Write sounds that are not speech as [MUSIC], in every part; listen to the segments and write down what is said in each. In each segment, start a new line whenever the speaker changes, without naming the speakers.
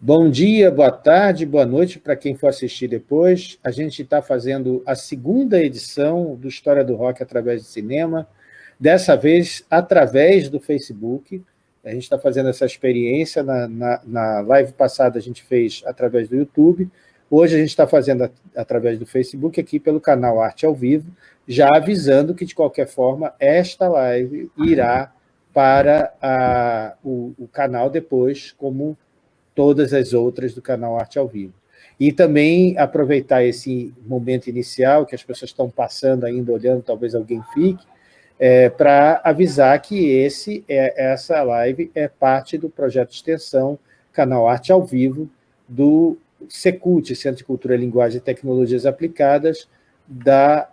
Bom dia, boa tarde, boa noite para quem for assistir depois. A gente está fazendo a segunda edição do História do Rock através do cinema, dessa vez através do Facebook. A gente está fazendo essa experiência, na, na, na, live passada a gente fez através do YouTube, hoje a gente está fazendo através do Facebook, aqui pelo canal Arte ao Vivo, já avisando que, de qualquer forma, esta live irá para a, o, o canal depois como todas as outras do canal Arte ao Vivo. E também aproveitar esse momento inicial, que as pessoas estão passando ainda, olhando, talvez alguém fique, é, para avisar que esse, é, essa live é parte do projeto de extensão Canal Arte ao Vivo do Secult, Centro de Cultura, Linguagem e Tecnologias Aplicadas, da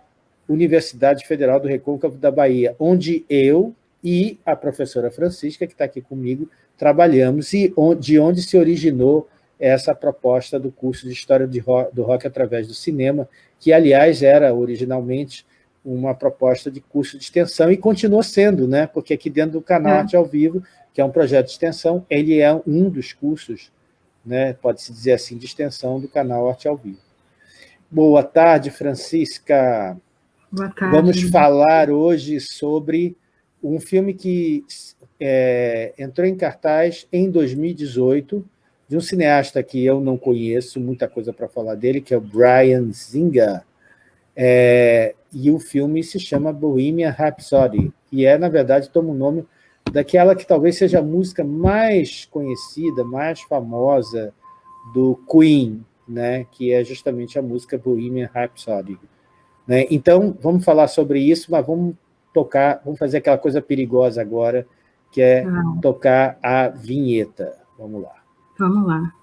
Universidade Federal do Recôncavo da Bahia, onde eu e a professora Francisca, que está aqui comigo, trabalhamos e de onde se originou essa proposta do curso de História do Rock através do cinema, que, aliás, era originalmente uma proposta de curso de extensão e continua sendo, né? porque aqui dentro do canal é. Arte ao Vivo, que é um projeto de extensão, ele é um dos cursos, né? pode-se dizer assim, de extensão do canal Arte ao Vivo. Boa tarde, Francisca.
Boa tarde.
Vamos falar hoje sobre um filme que é, entrou em cartaz em 2018, de um cineasta que eu não conheço, muita coisa para falar dele, que é o Brian Singer, é, e o filme se chama Bohemian Rhapsody, e é, na verdade, toma o nome daquela que talvez seja a música mais conhecida, mais famosa do Queen, né, que é justamente a música Bohemian Rhapsody. Né? Então, vamos falar sobre isso, mas vamos tocar, vamos fazer aquela coisa perigosa agora, que é ah. tocar a vinheta. Vamos lá.
Vamos lá.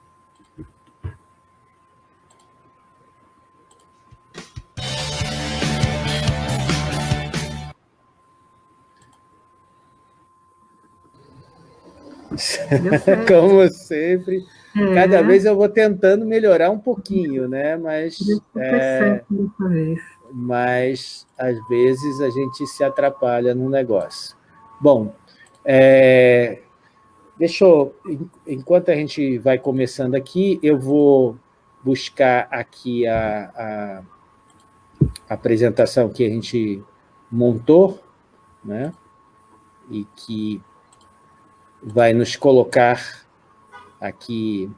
[LAUGHS]
Como sempre, é. cada vez eu vou tentando melhorar um pouquinho, né? Mas, é, mas às vezes a gente se atrapalha no negócio. Bom, é, deixa eu, enquanto a gente vai começando aqui, eu vou buscar aqui a, a, a apresentação que a gente montou, né? e que vai nos colocar aqui...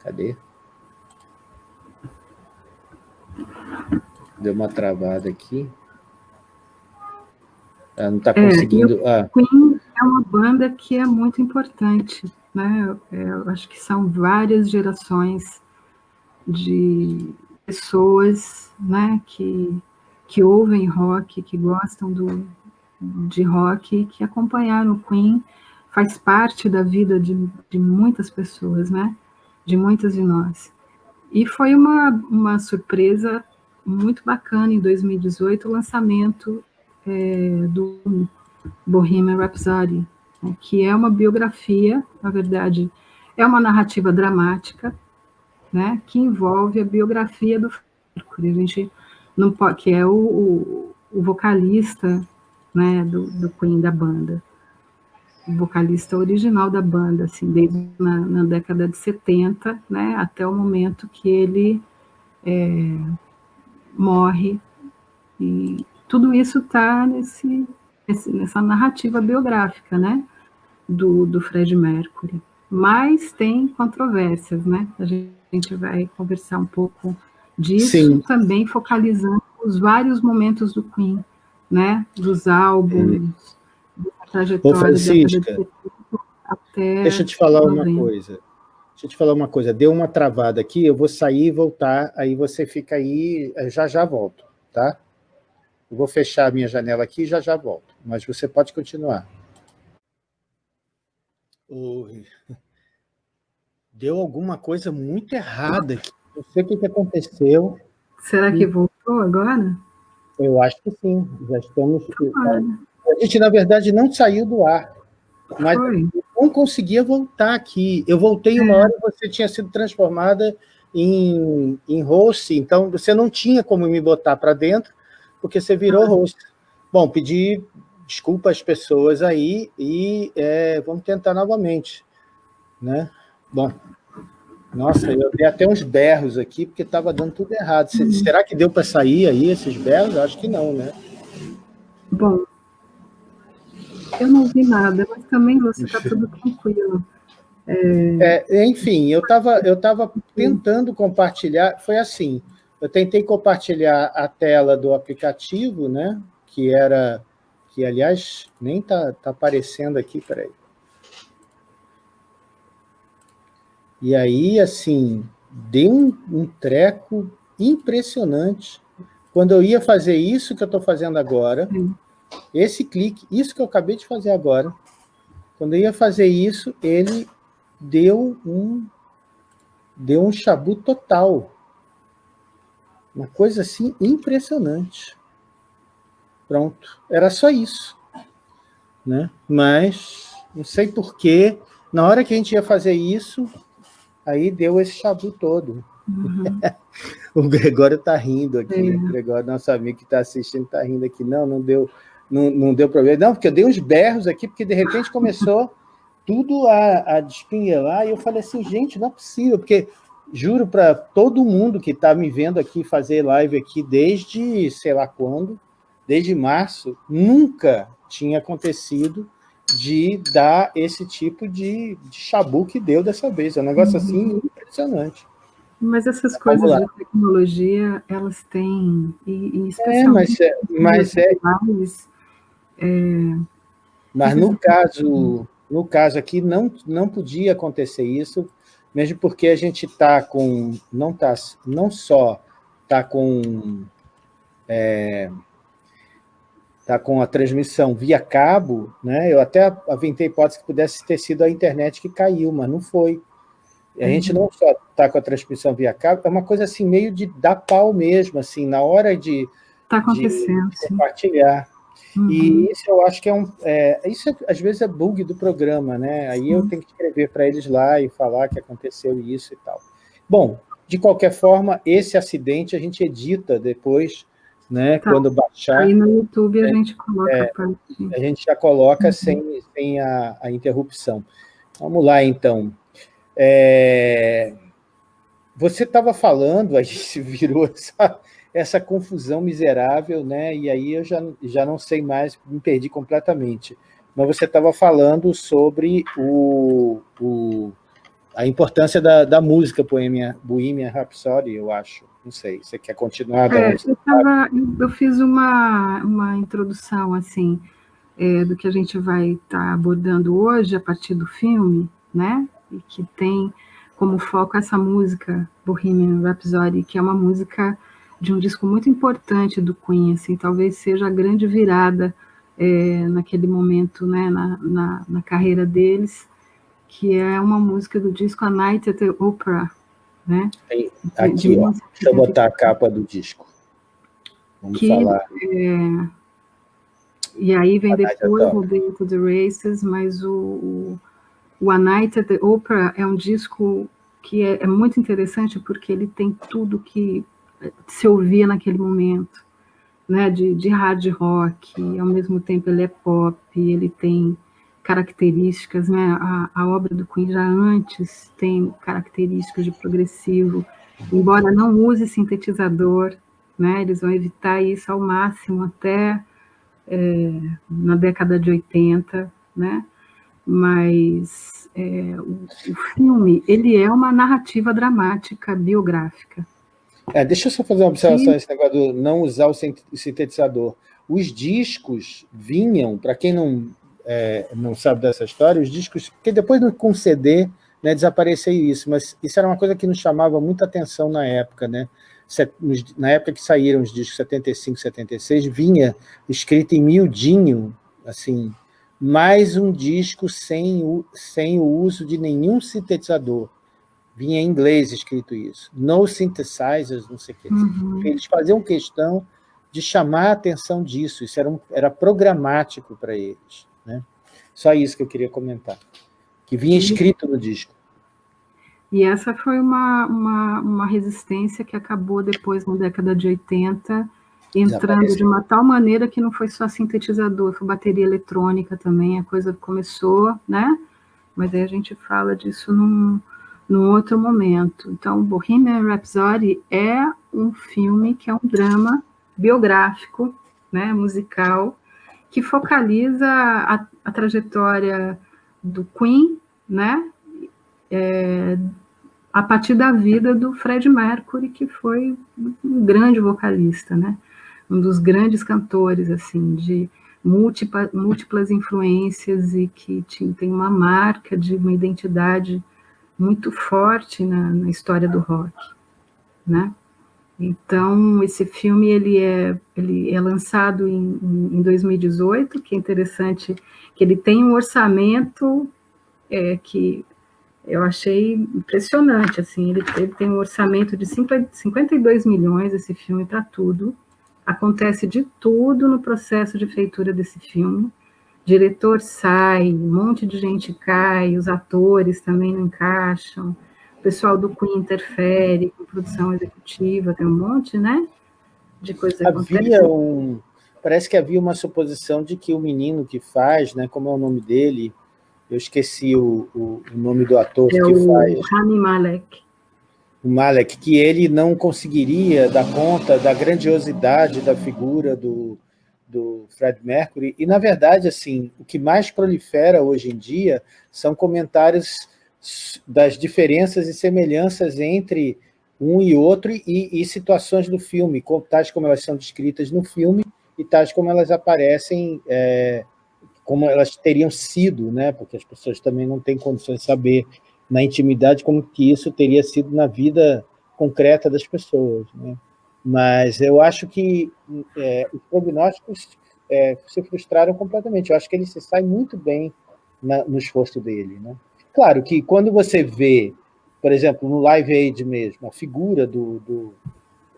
Cadê? Deu uma travada aqui. Ela não está conseguindo...
É, ah. Queen é uma banda que é muito importante, né? É, eu acho que são várias gerações de pessoas né, que, que ouvem rock, que gostam do, de rock, que acompanharam o Queen, faz parte da vida de, de muitas pessoas, né? De muitas de nós. E foi uma, uma surpresa muito bacana em 2018 o lançamento é, do Bohemian Rhapsody, né, que é uma biografia, na verdade, é uma narrativa dramática, né, que envolve a biografia do Mercury, a gente não pode, que é o, o, o vocalista né, do, do Queen da banda, o vocalista original da banda, assim, desde na, na década de 70, né, até o momento que ele é, morre e tudo isso está nesse, nessa narrativa biográfica, né, do, do Fred Mercury. Mas tem controvérsias, né? A gente vai conversar um pouco disso, Sim. também focalizando os vários momentos do Queen, né? Dos álbuns,
é. da trajetória Ô, Francisca, de até deixa eu te falar uma coisa. Deixa eu te falar uma coisa. Deu uma travada aqui, eu vou sair e voltar, aí você fica aí, já já volto, tá? Eu vou fechar a minha janela aqui e já já volto. Mas você pode continuar. Oi. Deu alguma coisa muito errada aqui. Não sei o que, que aconteceu.
Será que voltou agora?
Eu acho que sim. Já estamos... A gente, na verdade, não saiu do ar. Mas Foi. não conseguia voltar aqui. Eu voltei uma é. hora e você tinha sido transformada em, em host, então você não tinha como me botar para dentro, porque você virou host. Bom, pedi desculpa às pessoas aí e é, vamos tentar novamente, né? Bom, nossa, eu dei até uns berros aqui, porque estava dando tudo errado. Uhum. Será que deu para sair aí esses berros? Acho que não, né?
Bom, eu não vi nada, mas também você está tudo tranquilo.
É... É, enfim, eu estava eu tava tentando compartilhar, foi assim, eu tentei compartilhar a tela do aplicativo, né, que era, que aliás, nem está tá aparecendo aqui, peraí. E aí, assim, deu um, um treco impressionante. Quando eu ia fazer isso que eu estou fazendo agora, esse clique, isso que eu acabei de fazer agora, quando eu ia fazer isso, ele deu um, deu um chabu total. Uma coisa assim impressionante. Pronto, era só isso. Né? Mas, não sei porquê, na hora que a gente ia fazer isso, aí deu esse chabu todo. Uhum. [LAUGHS] o Gregório está rindo aqui, é. o Gregório, nosso amigo que está assistindo, está rindo aqui. Não, não deu, não, não deu problema. Não, porque eu dei uns berros aqui, porque de repente começou tudo a, a despinhelar, e eu falei assim, gente, não é possível, porque juro para todo mundo que está me vendo aqui fazer live aqui desde sei lá quando, desde março, nunca tinha acontecido de dar esse tipo de, de chabu que deu dessa vez. É um negócio uhum. assim impressionante.
Mas essas coisas de tecnologia, elas têm... E,
e é, mas é... Mas, é, é, mas no caso, no caso aqui, não, não podia acontecer isso, mesmo porque a gente está com... Não, tá, não só está com... É, tá com a transmissão via cabo, né? Eu até aventei a hipótese que pudesse ter sido a internet que caiu, mas não foi. A uhum. gente não só está com a transmissão via cabo, é uma coisa assim, meio de dar pau mesmo, assim, na hora de,
tá acontecendo,
de compartilhar. Uhum. E isso eu acho que é um... É, isso é, às vezes é bug do programa, né? Aí eu tenho que escrever para eles lá e falar que aconteceu isso e tal. Bom, de qualquer forma, esse acidente a gente edita depois né? Tá. Quando baixar...
Aí no YouTube a é, gente coloca é,
a, a gente já coloca uhum. sem, sem a, a, interrupção. Vamos lá, então. É, você estava falando, [LAUGHS] a gente virou essa, essa confusão miserável, né? e aí eu já, já não sei mais, me perdi completamente. Mas você estava falando sobre o, o, a importância da, da música Bohemian, Bohemian Rhapsody, eu acho. Não sei, você quer continuar?
É, eu, tava, eu, fiz uma, uma introdução, assim, é, do que a gente vai estar tá abordando hoje a partir do filme, né? E que tem como foco essa música, Bohemian Rhapsody, que é uma música de um disco muito importante do Queen, assim, talvez seja a grande virada é, naquele momento, né, na, na, na, carreira deles, que é uma música do disco A Night at the Opera, né?
Aqui, ó, deixa eu botar a capa do disco. Vamos que, falar. É,
e aí vem depois o Day to the Races, mas o, o, o A Night at the Opera é um disco que é, é, muito interessante porque ele tem tudo que se ouvia naquele momento, né, de, de hard rock, ao mesmo tempo ele é pop, ele tem características, né? A, a, obra do Queen já antes tem características de progressivo, embora não use sintetizador, né? Eles vão evitar isso ao máximo até é, na década de 80, né? Mas é, o, o, filme, ele é uma narrativa dramática, biográfica.
É, deixa eu só fazer uma observação, e... esse negócio do não usar o sintetizador. Os discos vinham, para quem não é, não sabe dessa história, os discos, porque depois com CD né, desapareceu isso, mas isso era uma coisa que nos chamava muita atenção na época, né? Na época que saíram os discos 75, 76, vinha escrito em miudinho, assim, mais um disco sem o, sem o uso de nenhum sintetizador. Vinha em inglês escrito isso. No synthesizers, não sei o que. Uhum. Eles faziam questão de chamar a atenção disso, isso era, um, era programático para eles. Né? Só isso que eu queria comentar. Que vinha escrito no disco.
E essa foi uma, uma, uma resistência que acabou depois, na década de 80, entrando de uma tal maneira que não foi só sintetizador, foi bateria eletrônica também, a coisa começou, né? Mas aí a gente fala disso num, num outro momento. Então, Bohemian Rhapsody é um filme que é um drama biográfico, né, musical, que focaliza a, a trajetória do Queen, né, é, a partir da vida do Fred Mercury, que foi um grande vocalista, né, um dos grandes cantores, assim, de múltipla, múltiplas influências e que tinha, tem uma marca de uma identidade muito forte na, na história do rock, né? Então, esse filme ele é, ele é lançado em, em 2018, que é interessante que ele tem um orçamento é, que eu achei impressionante, assim, ele, ele tem um orçamento de 52 milhões, esse filme, para tudo, acontece de tudo no processo de feitura desse filme, diretor sai, um monte de gente cai, os atores também não encaixam, o pessoal do Queen interfere com produção executiva, tem um monte, né, de coisa
Havia um... Parece que havia uma suposição de que o menino que faz, né, como é o nome dele, eu esqueci o, o, o nome do ator é que
o
faz.
Rami Malek.
O Malek, que ele não conseguiria dar conta da grandiosidade da figura do, do Fred Mercury, e, na verdade, assim, o que mais prolifera hoje em dia são comentários das diferenças e semelhanças entre um e outro e, e situações do filme, tais como elas são descritas no filme e tais como elas aparecem, é, como elas teriam sido, né? porque as pessoas também não têm condições de saber na intimidade como que isso teria sido na vida concreta das pessoas. Né? Mas eu acho que é, os prognósticos é, se frustraram completamente. Eu acho que ele se sai muito bem na, no esforço dele. Né? Claro que quando você vê, por exemplo, no Live Aid mesmo, a figura do, do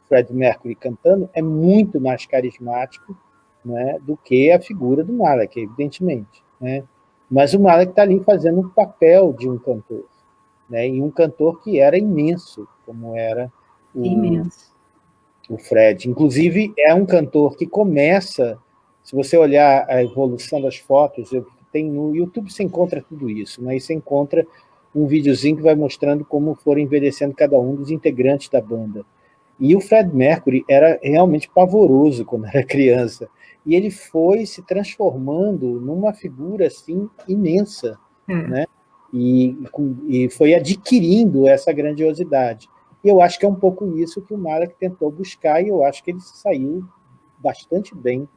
Fred Mercury cantando é muito mais carismático né, do que a figura do Malek, evidentemente. Né? Mas o Malek está ali fazendo um papel de um cantor, né, e um cantor que era imenso, como era o,
imenso
o Fred. Inclusive, é um cantor que começa, se você olhar a evolução das fotos, tem no YouTube você encontra tudo isso, né? e você encontra um videozinho que vai mostrando como foram envelhecendo cada um dos integrantes da banda. E o Fred Mercury era realmente pavoroso quando era criança, e ele foi se transformando numa figura assim imensa, é. né? E, e foi adquirindo essa grandiosidade. E eu acho que é um pouco isso que o Malek tentou buscar, e eu acho que ele saiu bastante bem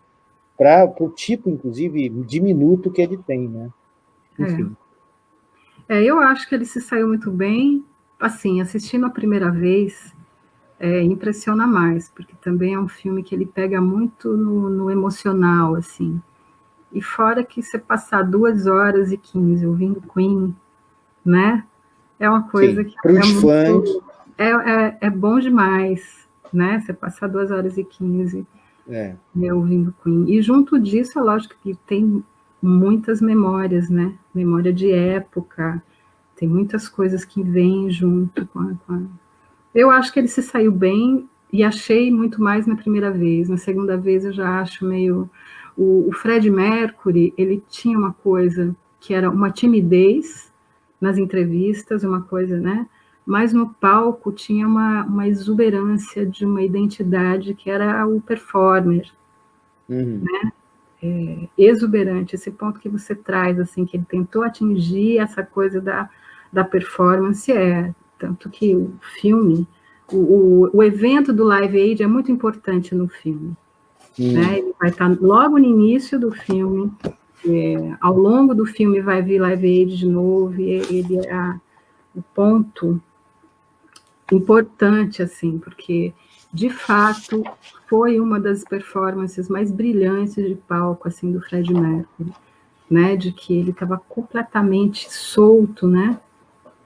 para o tipo, inclusive, diminuto que ele tem, né?
Enfim. É. é. eu acho que ele se saiu muito bem. Assim, assistindo a primeira vez, é, impressiona mais, porque também é um filme que ele pega muito no, no emocional, assim. E fora que você passar duas horas e quinze ouvindo Queen, né? É uma coisa Sim, que
para os é fãs. Muito
é, é, é bom demais, né? Você passar duas horas e quinze é. né, ouvindo Queen. E junto disso, é lógico que tem muitas memórias, né? Memória de época, tem muitas coisas que vêm junto com a, com a... Eu acho que ele se saiu bem e achei muito mais na primeira vez. Na segunda vez eu já acho meio... O, o Fred Mercury, ele tinha uma coisa que era uma timidez nas entrevistas, uma coisa, né? Mas no palco tinha uma, uma exuberância de uma identidade que era o performer, uhum. né? É, exuberante, esse ponto que você traz, assim, que ele tentou atingir essa coisa da, da performance, é, tanto que o filme, o, o, o evento do Live Aid é muito importante no filme, uhum. né? Ele vai estar logo no início do filme, é, ao longo do filme vai vir Live Aid de novo, e ele é a, o ponto importante, assim, porque, de fato, foi uma das performances mais brilhantes de palco, assim, do Fred Mercury, né, de que ele estava completamente solto, né,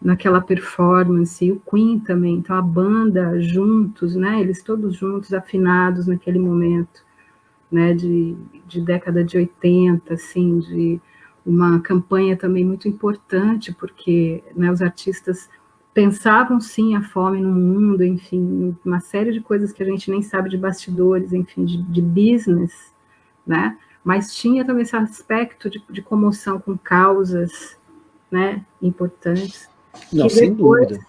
naquela performance, e o Queen também, então a banda juntos, né, eles todos juntos, afinados naquele momento, né, de, de década de 80, assim, de uma campanha também muito importante, porque né, os artistas pensavam sim a fome no mundo, enfim, uma série de coisas que a gente nem sabe de bastidores, enfim, de, de business, né? Mas tinha também esse aspecto de, de comoção com causas, né, importantes.
Não, que sem depois, dúvida.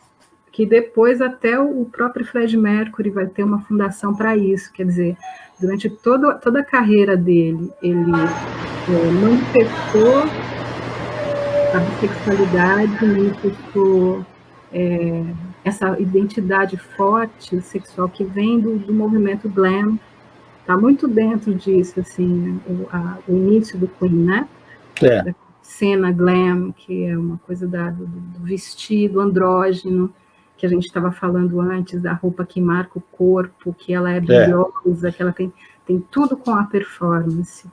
Que depois até o próprio Fred Mercury vai ter uma fundação para isso, quer dizer, durante todo, toda a carreira dele, ele é, manifestou a bissexualidade, manifestou é, essa identidade forte sexual que vem do, do movimento glam, está muito dentro disso, assim, o, a, o início do Queen, né?
É. Da
cena glam, que é uma coisa da, do, do vestido andrógeno, que a gente estava falando antes, da roupa que marca o corpo, que ela é brilhosa, é. que ela tem, tem tudo com a performance,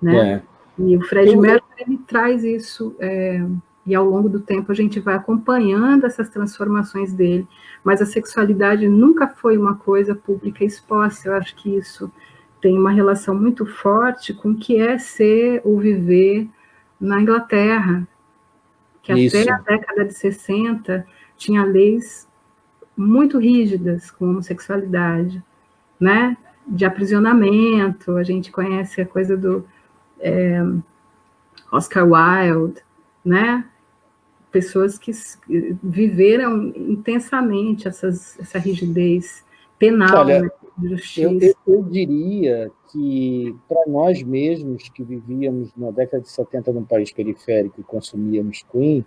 né? É. E o Fred Mercury, ele traz isso, é, e ao longo do tempo a gente vai acompanhando essas transformações dele, mas a sexualidade nunca foi uma coisa pública exposta, eu acho que isso tem uma relação muito forte com o que é ser ou viver na Inglaterra, que isso. até a década de 60 tinha leis muito rígidas com a homossexualidade, né? De aprisionamento, a gente conhece a coisa do é, Oscar Wilde, né? Pessoas que viveram intensamente essas, essa rigidez penal, Olha, né?
Eu, eu, eu, diria que, para nós mesmos que vivíamos na década de 70 num país periférico e consumíamos Queen,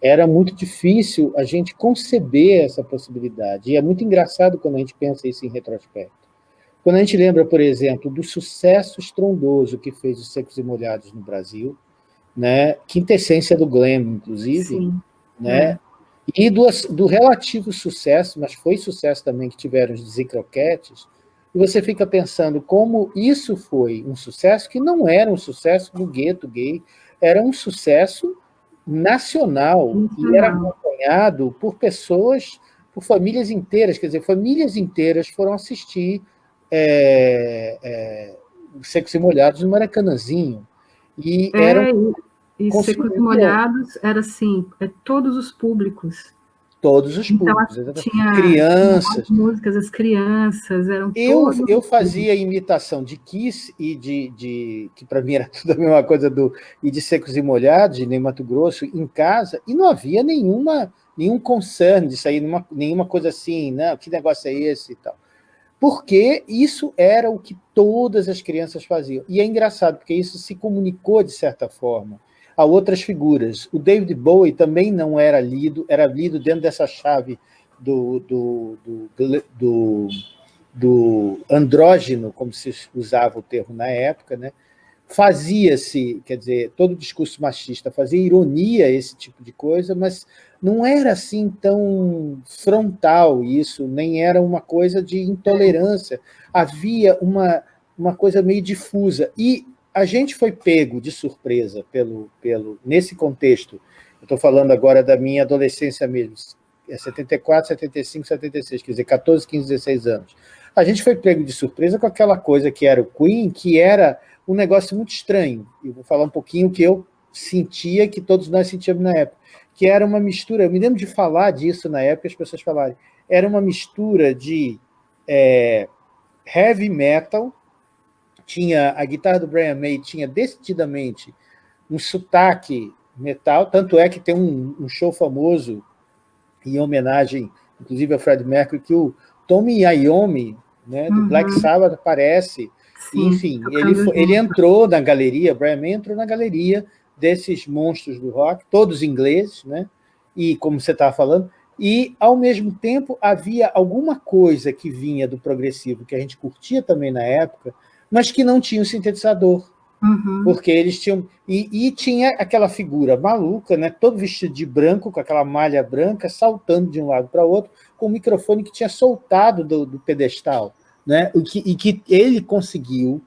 era muito difícil a gente conceber essa possibilidade. E é muito engraçado quando a gente pensa isso em retrospecto. Quando a gente lembra, por exemplo, do sucesso estrondoso que fez os Secos e Molhados no Brasil, né? quintessência do glam, inclusive, Sim. né? É. e do, do, relativo sucesso, mas foi sucesso também que tiveram os Zicroquetes, e você fica pensando como isso foi um sucesso que não era um sucesso no gueto gay, era um sucesso nacional, uhum. e era acompanhado por pessoas, por famílias inteiras, quer dizer, famílias inteiras foram assistir é, é, Secos e Molhados no Maracanãzinho.
E é, eram e Secos e Molhados era assim, é, todos os públicos.
Todos os então, públicos,
então, tinha, crianças. Músicas, as crianças, eram
Eu, eu fazia imitação de Kiss e de, de que para mim era [LAUGHS] tudo a mesma coisa, do, e de Secos e Molhados, de Ney Mato Grosso, em casa, e não havia nenhuma, nenhum concern disso aí, nenhuma, nenhuma coisa assim, não, que negócio é esse e tal porque isso era o que todas as crianças faziam. E é engraçado, porque isso se comunicou, de certa forma, a outras figuras. O David Bowie também não era lido, era lido dentro dessa chave do, do, do, do, do andrógeno, como se usava o termo na época, né? fazia-se, quer dizer, todo discurso machista fazia ironia esse tipo de coisa, mas não era assim tão frontal isso, nem era uma coisa de intolerância. Havia uma, uma coisa meio difusa. E a gente foi pego de surpresa pelo, pelo nesse contexto. estou falando agora da minha adolescência mesmo, é 74, 75, 76, quer dizer, 14, 15, 16 anos. A gente foi pego de surpresa com aquela coisa que era o Queen, que era um negócio muito estranho. Eu vou falar um pouquinho que eu sentia, que todos nós sentíamos na época que era uma mistura, eu me lembro de falar disso na época, as pessoas falarem, era uma mistura de é, heavy metal, tinha a guitarra do Brian May tinha decididamente um sotaque metal, tanto é que tem um, um show famoso em homenagem, inclusive ao Fred Mercury, que o Tommy Iommi, né, do uhum. Black Sabbath, aparece. Sim, Enfim, ele, ele entrou na galeria, Brian May entrou na galeria desses monstros do rock, todos ingleses, né? e como você estava falando, e, ao mesmo tempo, havia alguma coisa que vinha do progressivo, que a gente curtia também na época, mas que não tinha o um sintetizador. Uhum. Porque eles tinham... E, e, tinha aquela figura maluca, né? todo vestido de branco, com aquela malha branca, saltando de um lado para o outro, com o microfone que tinha soltado do, do pedestal. Né? E, que, e que ele conseguiu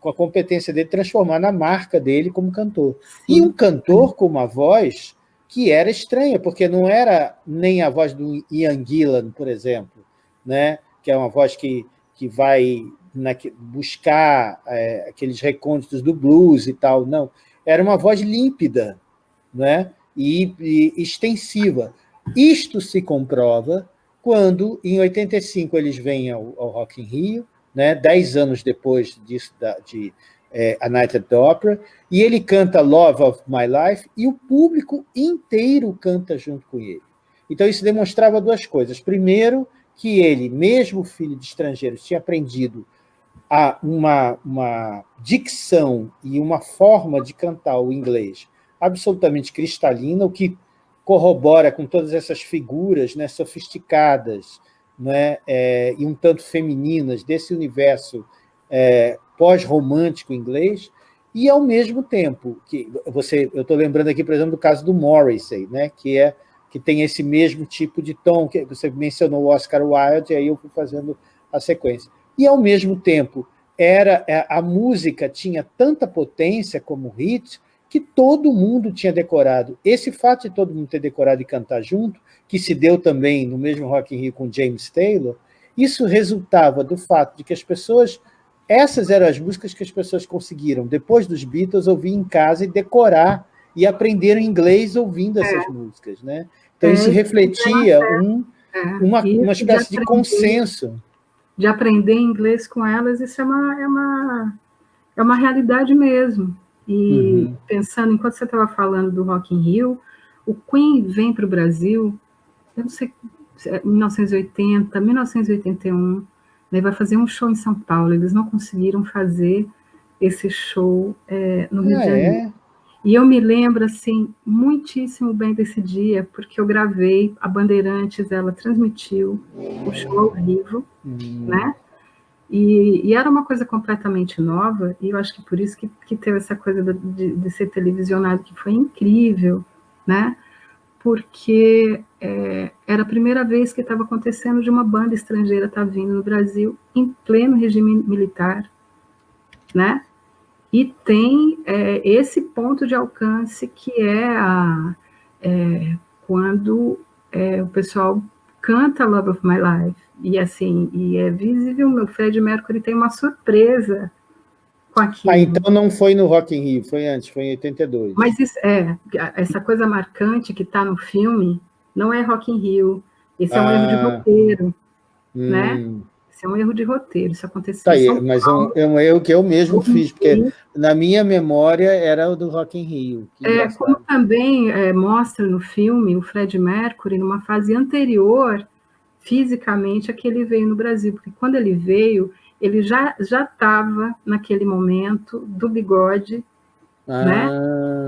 com a competência dele, transformar na marca dele como cantor. E um cantor com uma voz que era estranha, porque não era nem a voz do Ian Gillan, por exemplo, né? que é uma voz que, que vai na, buscar é, aqueles recônditos do blues e tal, não. Era uma voz límpida né? e, e extensiva. Isto se comprova quando, em 85, eles vêm ao, ao Rock in Rio, né, dez anos depois disso, da, de é, A Night at the Opera, e ele canta Love of My Life, e o público inteiro canta junto com ele. Então, isso demonstrava duas coisas. Primeiro, que ele, mesmo filho de estrangeiros, tinha aprendido a uma, uma dicção e uma forma de cantar o inglês absolutamente cristalina, o que corrobora com todas essas figuras né, sofisticadas né, é, e um tanto femininas desse universo é, pós-romântico inglês, e, ao mesmo tempo, que você, eu estou lembrando aqui, por exemplo, do caso do Morrissey, né, que, é, que tem esse mesmo tipo de tom, que você mencionou o Oscar Wilde, e aí eu fui fazendo a sequência. E, ao mesmo tempo, era é, a música tinha tanta potência como hit, que todo mundo tinha decorado. Esse fato de todo mundo ter decorado e cantar junto, que se deu também no mesmo Rock in Rio com James Taylor, isso resultava do fato de que as pessoas... Essas eram as músicas que as pessoas conseguiram, depois dos Beatles, ouvir em casa e decorar e aprenderam inglês ouvindo essas é. músicas. Né? Então, é, isso refletia um, é. uma, uma espécie de consenso.
De aprender inglês com elas, isso é uma, é uma, é uma realidade mesmo. E uhum. pensando, enquanto você estava falando do Rock in Rio, o Queen vem para o Brasil, eu não sei, 1980, 1981, né, vai fazer um show em São Paulo. Eles não conseguiram fazer esse show é, no Rio ah, de Janeiro. É? E eu me lembro, assim, muitíssimo bem desse dia, porque eu gravei, a Bandeirantes, ela transmitiu o show ao vivo, uhum. né? E, e, era uma coisa completamente nova, e eu acho que por isso que, que teve essa coisa de, de, ser televisionado, que foi incrível, né? Porque é, era a primeira vez que estava acontecendo de uma banda estrangeira estar tá vindo no Brasil em pleno regime militar, né? E tem é, esse ponto de alcance que é, a, é quando é, o pessoal canta Love of My Life, e assim, e é visível, o Fred Mercury tem uma surpresa com aquilo.
Ah, então não foi no Rock in Rio, foi antes, foi em 82.
Mas isso, é, essa coisa marcante que está no filme não é Rock in Rio, esse é um ah, erro de ah. roteiro, né? hum. né? Isso é um erro de roteiro, isso aconteceu
tá aí, Mas é um, é um, erro que eu mesmo fiz, porque na minha memória era o do Rock in Rio.
É, como também é, mostra no filme o Fred Mercury, numa fase anterior, fisicamente, a que ele veio no Brasil, porque quando ele veio, ele já estava, naquele momento, do bigode, ah. né?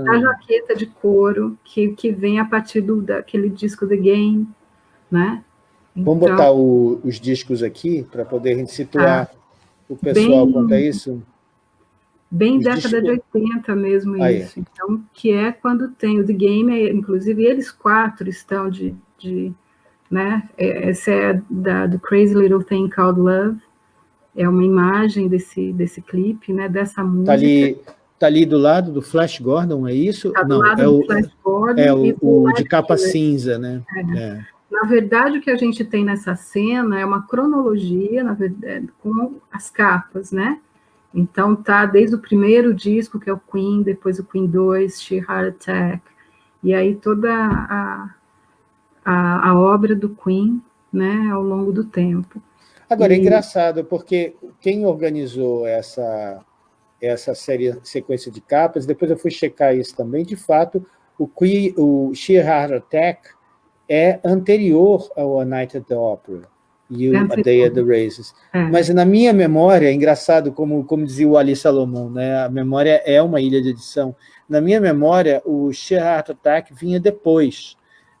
a jaqueta de couro, que, que vem a partir do, daquele disco The Game, né?
Então, Vamos botar o, os discos aqui, para poder a gente situar ah, o pessoal bem, quanto a isso?
Bem os década discos... de 80 mesmo ah, isso. É. Então, que é quando tem o The Game, inclusive eles quatro estão de... de né? É, essa é da, do Crazy Little Thing Called Love, é uma imagem desse, desse clipe, né? dessa música. Tá
ali, tá ali do lado do Flash Gordon, é isso?
Tá do Não, lado
é
do o, Flash Gordon.
É o, o de capa cinza, né?
É. É. Na verdade, o que a gente tem nessa cena é uma cronologia, na verdade, com as capas, né? Então, tá desde o primeiro disco, que é o Queen, depois o Queen 2, She Heart Attack, e aí toda a, a, a obra do Queen, né, ao longo do tempo.
Agora, é e... é engraçado, porque quem organizou essa, essa série, sequência de capas, depois eu fui checar isso também, de fato, o, Queen, o She Heart Attack é anterior ao A Night at the Opera e o A Day at the Races. É. Mas na minha memória, é engraçado, como, como dizia o Ali Salomão, né? a memória é uma ilha de edição. Na minha memória, o Sheer Heart Attack vinha depois,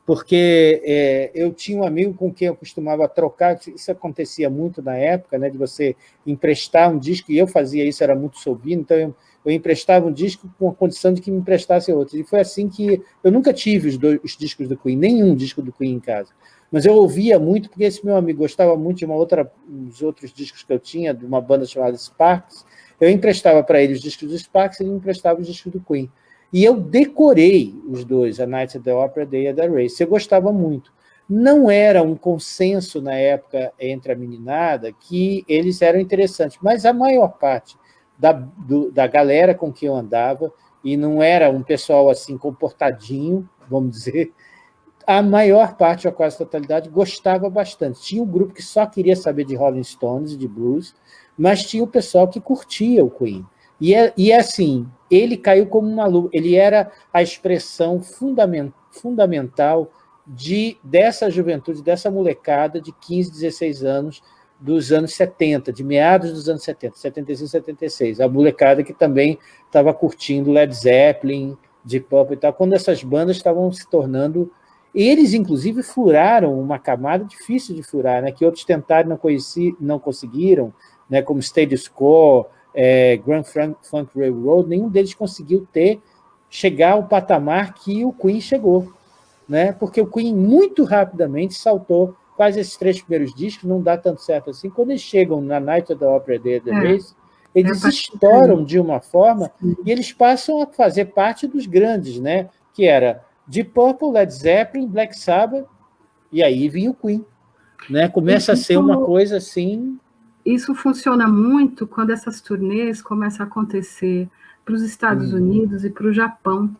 porque é, eu tinha um amigo com quem eu costumava trocar, isso acontecia muito na época, né, de você emprestar um disco, e eu fazia isso, era muito sobrino, então eu eu emprestava um disco com a condição de que me emprestasse outro. E foi assim que... Eu nunca tive os, dois, os discos do Queen, nenhum disco do Queen em casa. Mas eu ouvia muito, porque esse meu amigo gostava muito de uma outra, uns outros discos que eu tinha, de uma banda chamada Sparks. Eu emprestava para ele os discos do Sparks e ele me emprestava os discos do Queen. E eu decorei os dois, A Night at the Opera, Day at the Race. Eu gostava muito. Não era um consenso na época entre a meninada que eles eram interessantes, mas a maior parte da, do, da galera com quem eu andava, e não era um pessoal assim comportadinho, vamos dizer, a maior parte, a quase totalidade, gostava bastante. Tinha um grupo que só queria saber de Rolling Stones, de blues, mas tinha o pessoal que curtia o Queen. E, é, e é assim, ele caiu como uma luva, ele era a expressão fundament, fundamental de, dessa juventude, dessa molecada de 15, 16 anos, dos anos 70, de meados dos anos 70, 75, 76. A molecada que também estava curtindo Led Zeppelin, Deep Purple e tal, quando essas bandas estavam se tornando... Eles, inclusive, furaram uma camada difícil de furar, né, que outros tentaram não, conheci, não conseguiram, né, como Status Quo, é, Grand Funk Railroad, nenhum deles conseguiu ter, chegar ao patamar que o Queen chegou, né, porque o Queen muito rapidamente saltou faz esses três primeiros discos, não dá tanto certo assim. Quando eles chegam na Night of the Opera Day the é. Race, eles é estouram de uma forma Sim. e eles passam a fazer parte dos grandes, né? que era Deep Purple, Led Zeppelin, Black Sabbath, e aí vinha o Queen. Né? Começa isso, a ser uma coisa assim...
Isso funciona muito quando essas turnês começam a acontecer para os Estados hum. Unidos e para o Japão.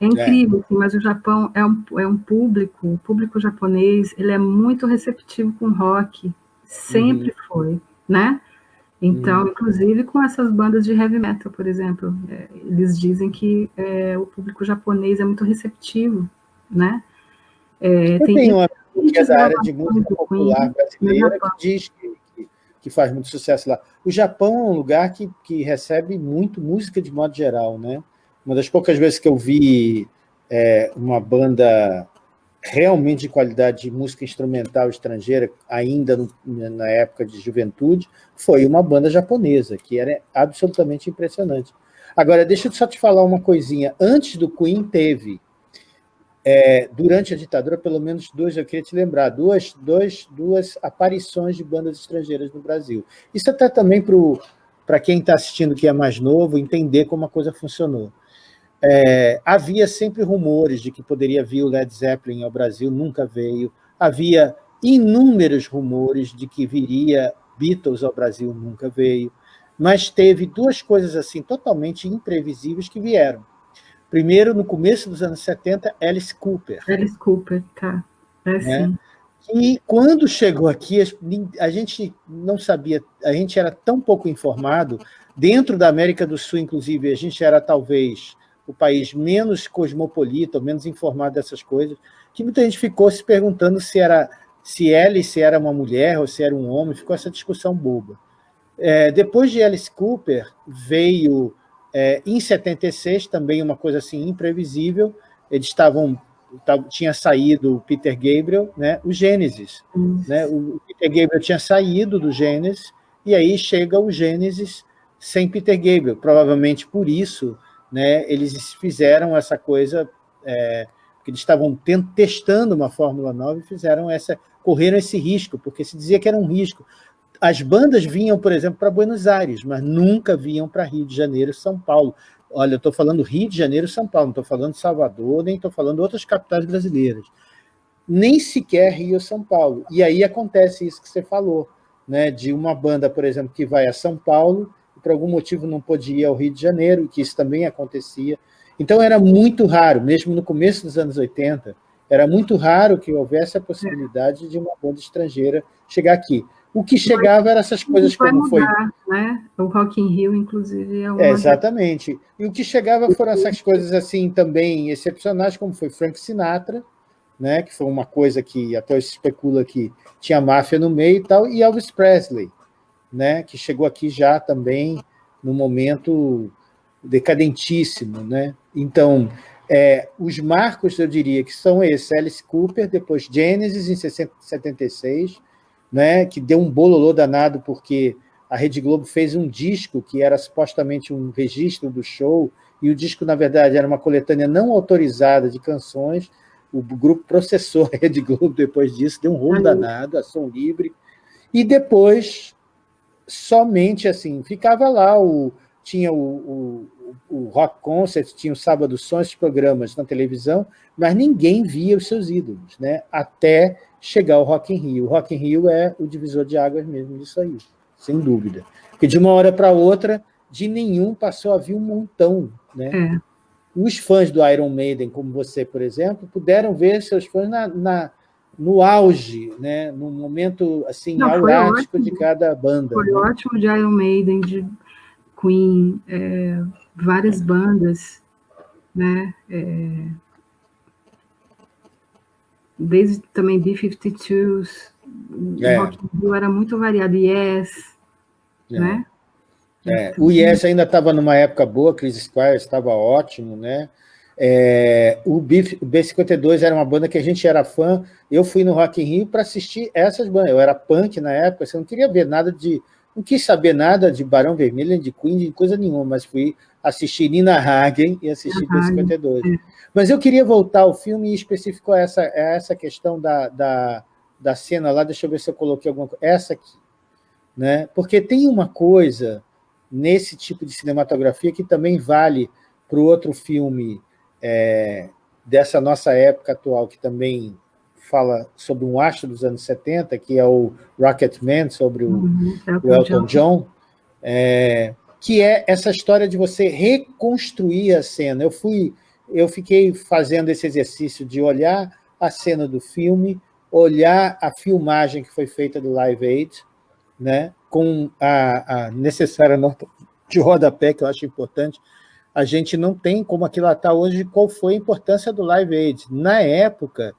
É incrível, é. Assim, mas o Japão é um, é um público, o público japonês, ele é muito receptivo com rock, sempre uhum. foi, né? Então, uhum. inclusive com essas bandas de heavy metal, por exemplo, é, eles dizem que é, o público japonês é muito receptivo, né?
É, tem, uma que é da área de música popular brasileira que diz que, que, que, faz muito sucesso lá. O Japão é um lugar que, que recebe muito música de modo geral, né? Uma das poucas vezes que eu vi é, uma banda realmente de qualidade de música instrumental estrangeira, ainda no, na época de juventude, foi uma banda japonesa, que era absolutamente impressionante. Agora, deixa eu só te falar uma coisinha. Antes do Queen, teve, é, durante a ditadura, pelo menos duas, eu queria te lembrar, duas, duas, duas aparições de bandas estrangeiras no Brasil. Isso até também para quem está assistindo que é mais novo, entender como a coisa funcionou. É, havia sempre rumores de que poderia vir o Led Zeppelin ao Brasil, nunca veio. Havia inúmeros rumores de que viria Beatles ao Brasil, nunca veio. Mas teve duas coisas assim totalmente imprevisíveis que vieram. Primeiro, no começo dos anos 70, Alice Cooper.
Alice Cooper, tá. É né?
E quando chegou aqui, a gente não sabia, a gente era tão pouco informado, dentro da América do Sul, inclusive, a gente era talvez o país menos cosmopolita, menos informado dessas coisas, que muita gente ficou se perguntando se era se Alice era uma mulher ou se era um homem, ficou essa discussão boba. É, depois de Alice Cooper, veio, é, em 76, também uma coisa assim imprevisível, eles estavam tinha saído o Peter Gabriel, né, o Gênesis. Né, o Peter Gabriel tinha saído do Gênesis, e aí chega o Gênesis sem Peter Gabriel. Provavelmente por isso né, eles fizeram essa coisa, é, que eles estavam testando uma Fórmula 9 e fizeram essa, correram esse risco, porque se dizia que era um risco. As bandas vinham, por exemplo, para Buenos Aires, mas nunca vinham para Rio de Janeiro São Paulo. Olha, eu estou falando Rio de Janeiro São Paulo, não estou falando Salvador, nem estou falando outras capitais brasileiras. Nem sequer Rio São Paulo. E aí acontece isso que você falou, né, de uma banda, por exemplo, que vai a São Paulo por algum motivo não podia ir ao Rio de Janeiro, que isso também acontecia. Então era muito raro, mesmo no começo dos anos 80, era muito raro que houvesse a possibilidade de uma banda estrangeira chegar aqui. O que chegava eram essas coisas como
mudar, foi... Né? O Rock in Rio, inclusive, é uma...
É, exatamente. E o que chegava foram essas coisas assim também excepcionais, como foi Frank Sinatra, né? que foi uma coisa que até se especula que tinha máfia no meio e tal, e Elvis Presley né, que chegou aqui já também no momento decadentíssimo. Né? Então, é, os marcos, eu diria, que são esses, Alice Cooper, depois Genesis, em 76, né, que deu um bololô danado, porque a Rede Globo fez um disco que era supostamente um registro do show, e o disco, na verdade, era uma coletânea não autorizada de canções, o grupo processou a Rede Globo depois disso, deu um rolo danado, a som livre, e depois somente assim, ficava lá, o, tinha o, o, o Rock Concert, tinha o Sábado Som, esses programas na televisão, mas ninguém via os seus ídolos, né? até chegar o Rock in Rio. O Rock in Rio é o divisor de águas mesmo disso aí, sem dúvida. Porque de uma hora para outra, de nenhum passou a vir um montão. Né? É. Os fãs do Iron Maiden, como você, por exemplo, puderam ver seus fãs na, na no auge, né, no momento assim, Não, aurático de cada banda.
Foi
né?
ótimo de Iron Maiden, de Queen, é, várias bandas, né? É... desde também B-52s, é. Rock Rio era muito variado, Yes, é. né?
É. O Yes ainda estava numa época boa, Chris Squire estava ótimo, né? É, o, B, o B52 era uma banda que a gente era fã, eu fui no Rock in Rio para assistir essas bandas, eu era punk na época, você não queria ver nada de, não quis saber nada de Barão Vermelho, de Queen, de coisa nenhuma, mas fui assistir Nina Hagen e assistir B52. Mas eu queria voltar ao filme e especificou essa, essa questão da, da, da cena lá, deixa eu ver se eu coloquei alguma coisa, essa aqui, né? porque tem uma coisa nesse tipo de cinematografia que também vale para o outro filme é, dessa nossa época atual, que também fala sobre um astro dos anos 70, que é o Rocketman, sobre o, uhum, o Elton John, é, que é essa história de você reconstruir a cena. Eu, fui, eu fiquei fazendo esse exercício de olhar a cena do filme, olhar a filmagem que foi feita do Live Aid, né, com a, a necessária nota de rodapé, que eu acho importante, a gente não tem como aquilo está hoje, qual foi a importância do Live Aid. Na época,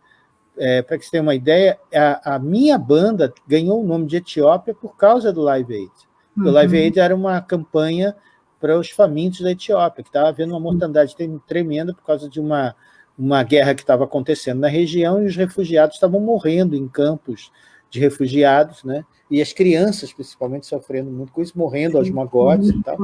é, para que você tenha uma ideia, a, a, minha banda ganhou o nome de Etiópia por causa do Live Aid. Uhum. O Live Aid era uma campanha para os famintos da Etiópia, que estava havendo uma mortandade tremenda por causa de uma, uma guerra que estava acontecendo na região e os refugiados estavam morrendo em campos de refugiados, né? e as crianças, principalmente, sofrendo muito com isso, morrendo aos magotes e tal,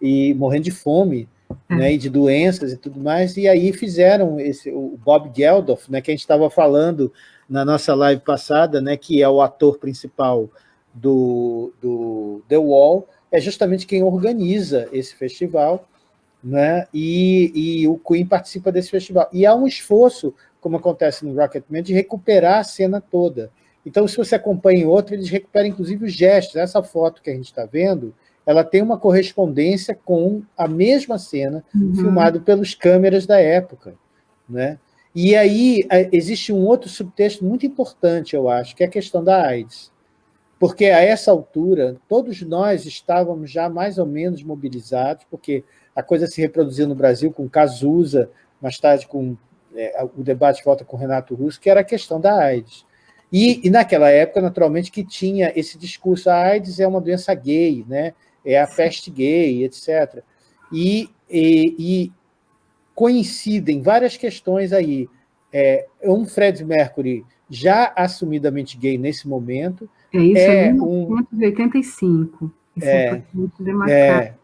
e morrendo de fome, é. né, e de doenças e tudo mais, e aí fizeram esse, o Bob Geldof, né, que a gente estava falando na nossa live passada, né, que é o ator principal do, do The Wall, é justamente quem organiza esse festival, né, e, e o Queen participa desse festival. E há um esforço, como acontece no Rocketman, de recuperar a cena toda. Então, se você acompanha em outro, eles recuperam inclusive os gestos. Essa foto que a gente está vendo ela tem uma correspondência com a mesma cena uhum. filmada pelos câmeras da época. Né? E aí existe um outro subtexto muito importante, eu acho, que é a questão da AIDS. Porque a essa altura, todos nós estávamos já mais ou menos mobilizados, porque a coisa se reproduziu no Brasil com Cazuza, mais tarde com é, o debate volta com Renato Russo, que era a questão da AIDS. E, e, naquela época, naturalmente, que tinha esse discurso, a AIDS é uma doença gay, né? É a peste gay, etc. E, e, e coincidem várias questões aí. É, um Fred Mercury já assumidamente gay nesse momento.
É isso, é, é 1985. Isso é, é muito demarcado. É,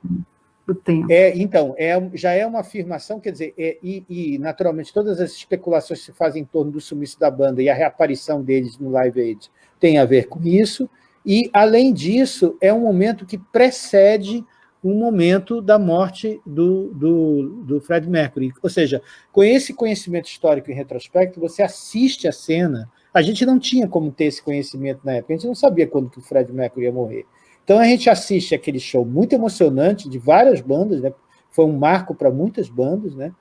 do tempo.
É, então, é, já é uma afirmação, quer dizer, é, e, e, naturalmente todas as especulações que se fazem em torno do sumiço da banda e a reaparição deles no Live Aid tem a ver com isso, e, além disso, é um momento que precede um momento da morte do, do, do Fred Mercury. Ou seja, com esse conhecimento histórico em retrospecto, você assiste a cena, a gente não tinha como ter esse conhecimento na época, a gente não sabia quando que o Fred Mercury ia morrer. Então a gente assiste aquele show muito emocionante de várias bandas, né? foi um marco para muitas bandas, né?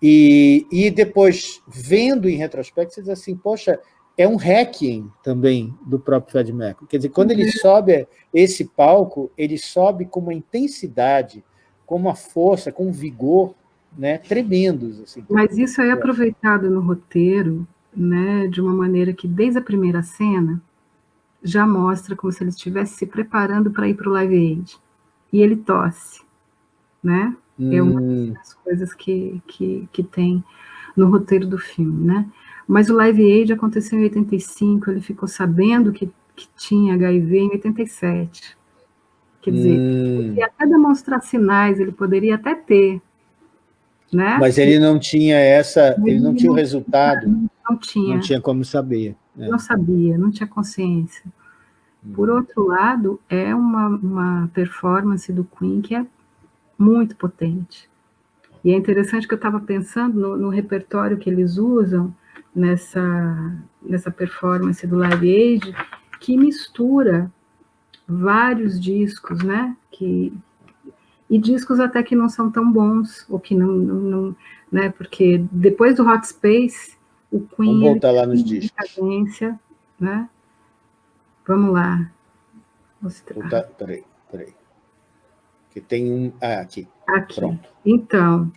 E, e depois, vendo em retrospecto, você diz assim, poxa, é um hacking também do próprio Fred Mercury. Quer dizer, quando ele uhum. sobe esse palco, ele sobe com uma intensidade, com uma força, com um vigor né, tremendos. Assim.
Mas isso é aproveitado no roteiro né, de uma maneira que, desde a primeira cena, já mostra como se ele estivesse se preparando para ir para o Live Aid. E ele tosse. Né? Hum. É uma hum. das coisas que, que, que tem no roteiro do filme. Né? Mas o Live Aid aconteceu em 85, ele ficou sabendo que, que tinha HIV em 87. Quer dizer, hum. poderia até demonstrar sinais, ele poderia até ter. Né?
Mas ele não tinha essa, ele, ele não tinha o resultado. Não tinha. Não tinha como saber.
Né? Não sabia, não tinha consciência. Hum. Por outro lado, é uma, uma performance do Queen que é muito potente. E é interessante que eu estava pensando no, no, repertório que eles usam, nessa, nessa performance do Live Aid, que mistura vários discos, né? Que, e discos até que não são tão bons, ou que não, não, não né? Porque depois do Hot Space, o Queen...
Vamos voltar lá nos discos.
Cadência, né? Vamos lá.
Mostrar. peraí, peraí. Que tem um... Ah, aqui.
Aqui. Pronto. Então,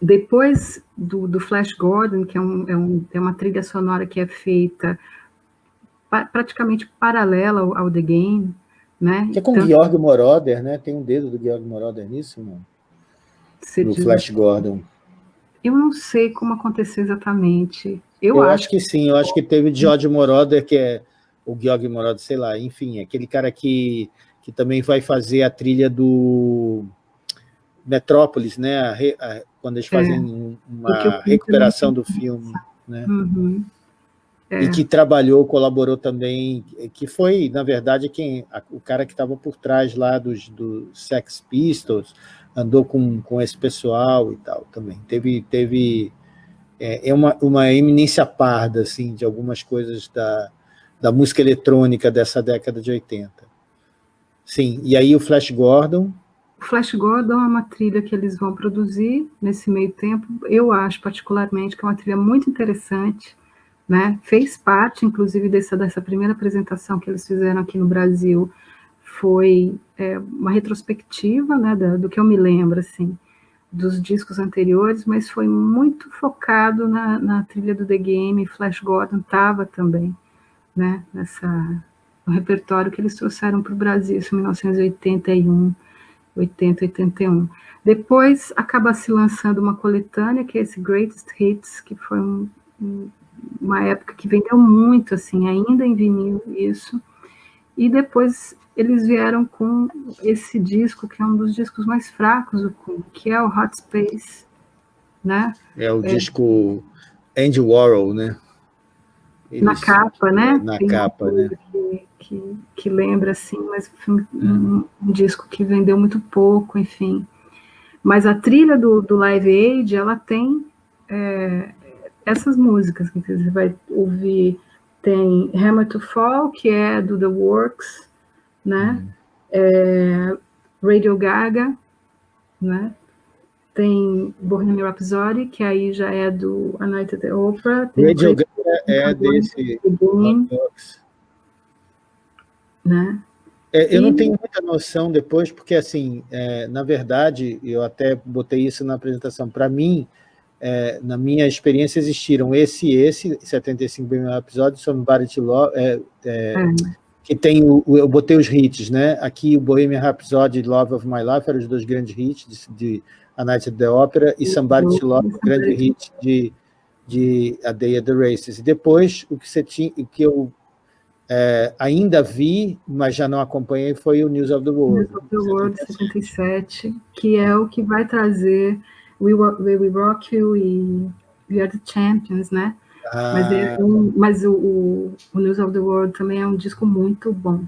depois do, do, Flash Gordon, que é, um, é, um, é, uma trilha sonora que é feita pa, praticamente paralela ao, ao, The Game, né?
Que é com o Georg Moroder, né? Tem um dedo do Georg Moroder nisso, não? No diz... Flash Gordon.
Eu não sei como aconteceu exatamente.
Eu, eu acho, acho, que sim, eu acho que teve George Moroder, que é o Georg Moroder, sei lá, enfim, aquele cara que, que também vai fazer a trilha do Metrópolis, né? A, a, quando eles fazem é. uma recuperação do filme, né?
Uhum.
É. E que trabalhou, colaborou também, que foi, na verdade, quem a, o cara que estava por trás lá dos do Sex Pistols, andou com, com esse pessoal e tal também. Teve, teve é, é uma, uma eminência parda, assim, de algumas coisas da, da música eletrônica dessa década de 80. Sim, e aí o Flash Gordon...
O Flash Gordon é uma trilha que eles vão produzir nesse meio tempo. Eu acho, particularmente, que é uma trilha muito interessante, né? Fez parte, inclusive, dessa, dessa primeira apresentação que eles fizeram aqui no Brasil, foi é, uma retrospectiva, né, do, do, que eu me lembro, assim, dos discos anteriores, mas foi muito focado na, na trilha do The Game, Flash Gordon estava também, né, nessa, no repertório que eles trouxeram para o Brasil, em 1981, 80, 81. Depois acaba se lançando uma coletânea, que é esse Greatest Hits, que foi um, um, uma época que vendeu muito, assim, ainda em vinil, isso, e depois eles vieram com esse disco, que é um dos discos mais fracos do que é o Hot Space, né?
É o é, disco Andy Warhol, né?
Eles, na capa, né?
Na Tem capa, né?
Que, que, que, lembra, assim, mas foi um, um, disco que vendeu muito pouco, enfim. Mas a trilha do, do Live Aid, ela tem é, essas músicas que você vai ouvir. Tem Hammer to Fall, que é do The Works, né? É, Radio Gaga, né? Tem Bohemian Rhapsody, que aí já é do A Night at the Opera.
Tem Radio Gaga é desse...
Né?
É, eu e... não tenho muita noção depois, porque, assim, é, na verdade, eu até botei isso na apresentação, para mim, é, na minha experiência, existiram esse e esse, 75 episódios, Somebody to Love, que tem o, eu botei os hits, né? Aqui o Bohemian Rhapsody e Love of My Life eram os dois grandes hits de, de A Night at the Opera e Somebody to Love, o grande hit de, de A Day at the Races. E depois o que você tinha, o que eu é, ainda vi, mas já não acompanhei, foi o News of the World.
News of the World 77, que é o que vai trazer We, We, We Rock You e We Are the Champions, né? Ah. Mas, é um, mas o, o, o, News of the World também é um disco muito bom.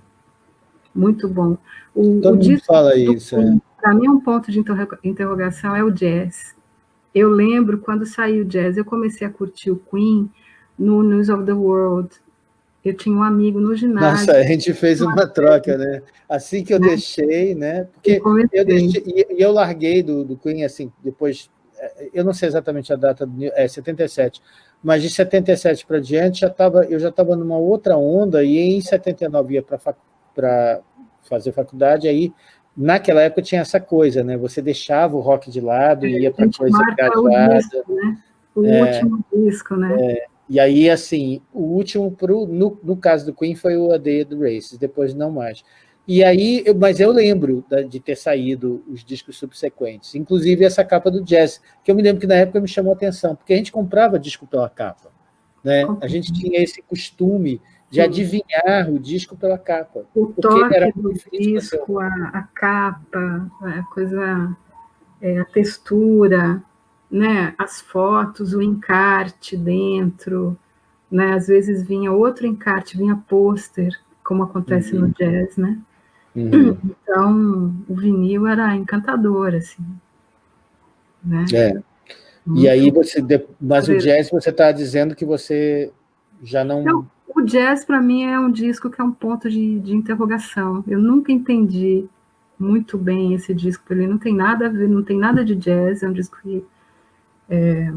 Muito bom.
O, Todo o disco fala isso. É.
Para mim, um ponto de interrogação é o jazz. Eu lembro quando saiu o jazz, eu comecei a curtir o Queen no News of the World. Eu tinha um amigo no ginásio.
Nossa, a gente fez uma troca, né? Assim que eu né? deixei, né? Porque eu, eu deixei, e eu larguei do, do Queen, assim, depois, é, eu não sei exatamente a data, é 77, mas de 77 para diante já tava, eu já estava numa outra onda e em 79 ia para fazer faculdade, aí naquela época tinha essa coisa, né? Você deixava o rock de lado e ia para coisa
engajada. O, né? o é, último disco, né? É,
e aí, assim, o último, pro, no, no caso do Queen, foi o A Day the Races, depois não mais. E aí, eu, mas eu lembro de ter saído os discos subsequentes, inclusive essa capa do Jazz, que eu me lembro que na época me chamou a atenção, porque a gente comprava disco pela capa. Né? A gente tinha esse costume de adivinhar o disco pela capa.
O toque era do disco, a, a, capa, a coisa, é, a textura, né? as fotos, o encarte dentro, né? às vezes vinha outro encarte, vinha pôster, como acontece uhum. no jazz, né? Uhum. [CLEARS THROAT] Então, o vinil era encantador, assim. Né?
É. Muito e aí você, mas o jazz você está dizendo que você já não...
não o jazz para mim é um disco que é um ponto de, de interrogação. Eu nunca entendi muito bem esse disco, ele não tem nada a ver, não tem nada de jazz, é um disco que é,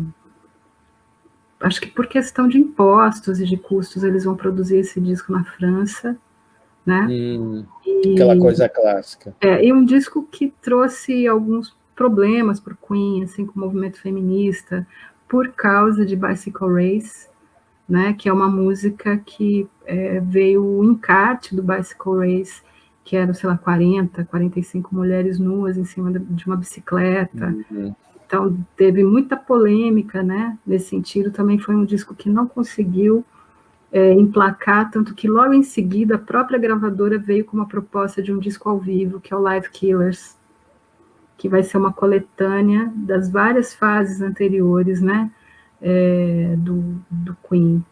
acho que por questão de impostos e de custos eles vão produzir esse disco na França, né?
Hum, e, aquela coisa clássica.
É, e um disco que trouxe alguns problemas para o Queen, assim, com o movimento feminista, por causa de Bicycle Race, né, que é uma música que é, veio o encarte do Bicycle Race, que eram, sei lá, 40, 45 mulheres nuas em cima de uma bicicleta. Uhum. Então, teve muita polêmica, né, nesse sentido. Também foi um disco que não conseguiu é, emplacar, tanto que logo em seguida a própria gravadora veio com uma proposta de um disco ao vivo, que é o Live Killers, que vai ser uma coletânea das várias fases anteriores, né, é, do, do Queen.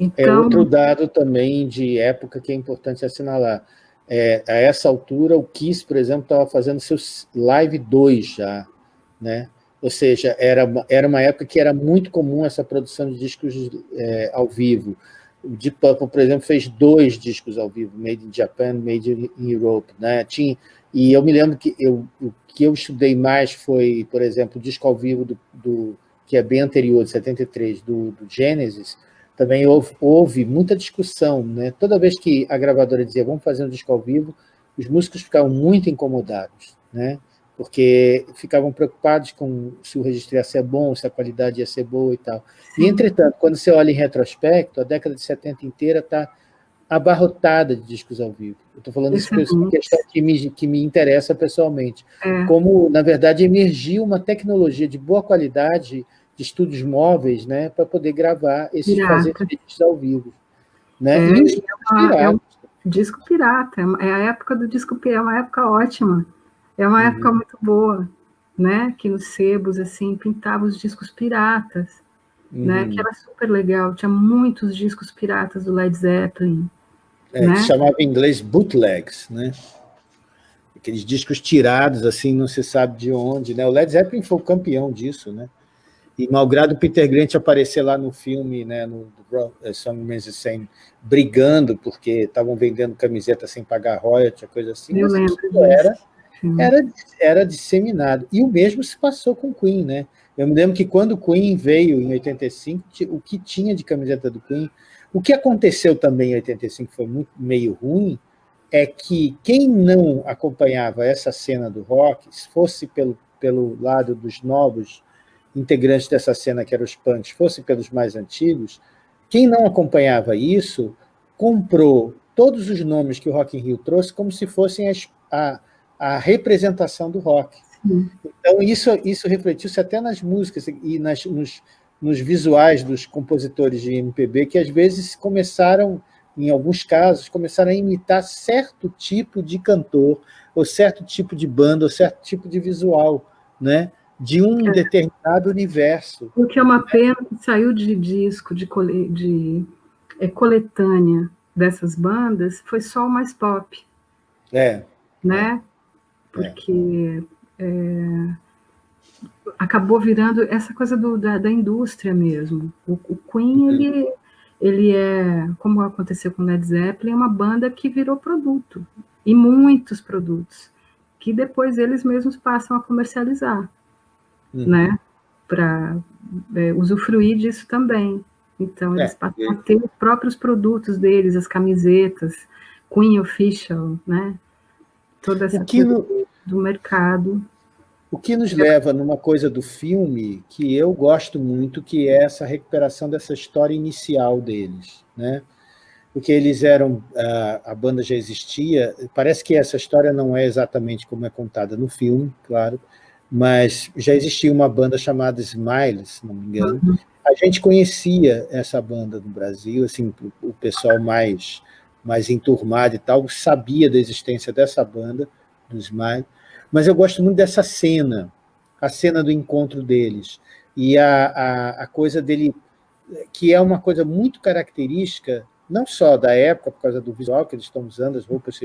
É então, é outro dado também de época que é importante assinalar. É, a essa altura, o Kiss, por exemplo, estava fazendo seus Live 2 já, né? Ou seja, era, era uma época que era muito comum essa produção de discos é, ao vivo. O Deep Purple, por exemplo, fez dois discos ao vivo, Made in Japan, Made in Europe. Né? Tinha, e eu me lembro que eu, o que eu estudei mais foi, por exemplo, o disco ao vivo do, do que é bem anterior, de 73, do, do Genesis, também houve, houve, muita discussão. Né? Toda vez que a gravadora dizia vamos fazer um disco ao vivo, os músicos ficavam muito incomodados. Né? Porque ficavam preocupados com se o registro ia ser bom, se a qualidade ia ser boa e tal. E, entretanto, quando você olha em retrospecto, a década de 70 inteira está abarrotada de discos ao vivo. Eu estou falando isso por uma questão que me, que me interessa pessoalmente. É. Como, na verdade, emergiu uma tecnologia de boa qualidade de estúdios móveis né, para poder gravar esses fazer discos ao vivo. Né?
É, e os é, uma, é um disco pirata, é a época do disco pirata, é uma época ótima. É uma uhum. época muito boa, né? Que nos sebos, assim, pintava os discos piratas, né? uhum. né? Que era super legal. Tinha muitos discos piratas do Led Zeppelin.
É, né? que chamava em inglês bootlegs, né? Aqueles discos tirados, assim, não se sabe de onde, né? O Led Zeppelin foi o campeão disso, né? E malgrado o Peter Grant aparecer lá no filme, né, no uh, Song the Same, brigando porque estavam vendendo camiseta sem pagar royalty, coisa assim,
Eu lembro
era era, era disseminado. E o mesmo se passou com Queen, né? Eu me lembro que quando o Queen veio em 85, o que tinha de camiseta do Queen, o que aconteceu também em 85 foi muito meio ruim, é que quem não acompanhava essa cena do rock, se fosse pelo, pelo lado dos novos integrantes dessa cena, que eram os punks, fosse pelos mais antigos, quem não acompanhava isso, comprou todos os nomes que o Rock in Rio trouxe como se fossem as, a, a representação do rock. Sim. Então, isso, isso refletiu-se até nas músicas e nas, nos, nos visuais dos compositores de MPB, que às vezes começaram, em alguns casos, começaram a imitar certo tipo de cantor, ou certo tipo de banda, ou certo tipo de visual, né? de um é. determinado universo.
O que é uma pena que saiu de disco, de, cole, de é, coletânea dessas bandas, foi só o mais pop.
É.
Né? Porque é, acabou virando essa coisa do, da, da, indústria mesmo. O, o Queen, uhum. ele, ele é, como aconteceu com Led Zeppelin, é uma banda que virou produto, e muitos produtos, que depois eles mesmos passam a comercializar, uhum. né? Para é, usufruir disso também. Então, eles é, passam a ter os próprios produtos deles, as camisetas, Queen Official, né? toda essa
que
no... do mercado.
O que nos leva numa coisa do filme que eu gosto muito, que é essa recuperação dessa história inicial deles, né? Porque eles eram, a, a banda já existia, parece que essa história não é exatamente como é contada no filme, claro, mas já existia uma banda chamada Smiles, se não me engano. Uhum. A gente conhecia essa banda no Brasil, assim, o pessoal mais mais enturmado e tal, sabia da existência dessa banda, do Smile, mas eu gosto muito dessa cena, a cena do encontro deles, e a, a, a coisa dele, que é uma coisa muito característica, não só da época, por causa do visual que eles estão usando, as roupas,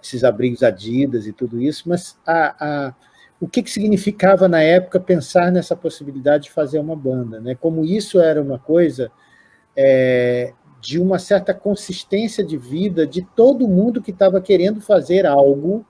esses, abrigos Adidas e tudo isso, mas a, a, o que, que significava na época pensar nessa possibilidade de fazer uma banda, né? como isso era uma coisa é, de uma certa consistência de vida de todo mundo que estava querendo fazer algo,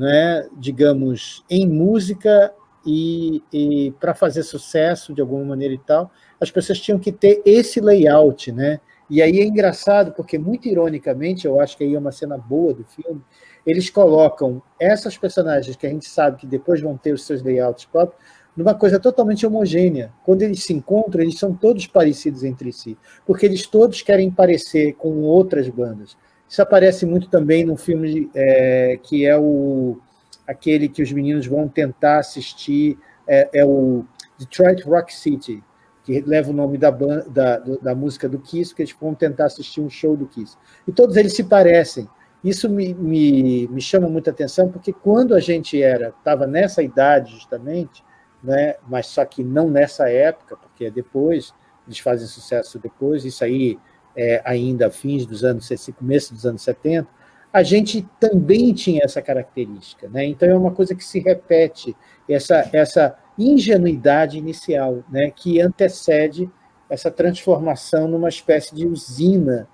né, digamos, em música e, e para fazer sucesso de alguma maneira e tal, as pessoas tinham que ter esse layout, né, E aí é engraçado, porque muito ironicamente, eu acho que aí é uma cena boa do filme, eles colocam essas personagens que a gente sabe que depois vão ter os seus layouts próprios, numa coisa totalmente homogênea. Quando eles se encontram, eles são todos parecidos entre si, porque eles todos querem parecer com outras bandas. Isso aparece muito também no filme é, que é o aquele que os meninos vão tentar assistir, é, é o Detroit Rock City, que leva o nome da, da, da música do Kiss, que eles vão tentar assistir um show do Kiss. E todos eles se parecem. Isso me, me, me chama muita atenção, porque quando a gente era estava nessa idade, justamente, né, mas só que não nessa época, porque é depois, eles fazem sucesso depois, isso aí é ainda fins dos anos, começo dos anos 70, a gente também tinha essa característica. Né? Então, é uma coisa que se repete, essa, essa ingenuidade inicial, né? que antecede essa transformação numa espécie de usina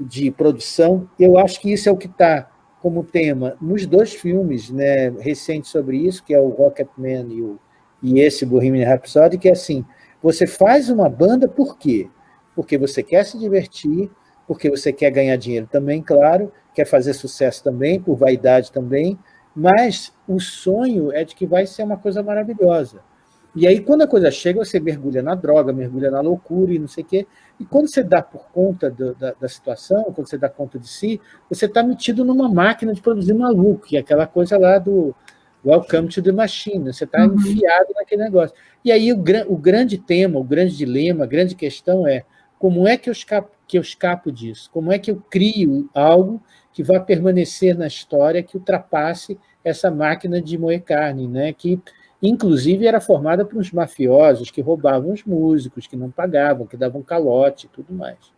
de produção. Eu acho que isso é o que está como tema nos dois filmes né, recentes sobre isso, que é o Rocketman e, o, e esse Bohemian Rhapsody, que é assim, você faz uma banda por quê? Porque você quer se divertir, porque você quer ganhar dinheiro também, claro, quer fazer sucesso também, por vaidade também, mas o sonho é de que vai ser uma coisa maravilhosa. E aí, quando a coisa chega, você mergulha na droga, mergulha na loucura e não sei o quê. E quando você dá por conta do, da, da, situação, quando você dá conta de si, você está metido numa máquina de produzir maluco, é aquela coisa lá do Welcome to the Machine. Você está uhum. enfiado naquele negócio. E aí, o, o grande tema, o grande dilema, a grande questão é como é que eu, escapo, que eu escapo disso? Como é que eu crio algo que vai permanecer na história, que ultrapasse essa máquina de moer carne, né? que inclusive era formada por uns mafiosos que roubavam os músicos, que não pagavam, que davam calote e tudo mais.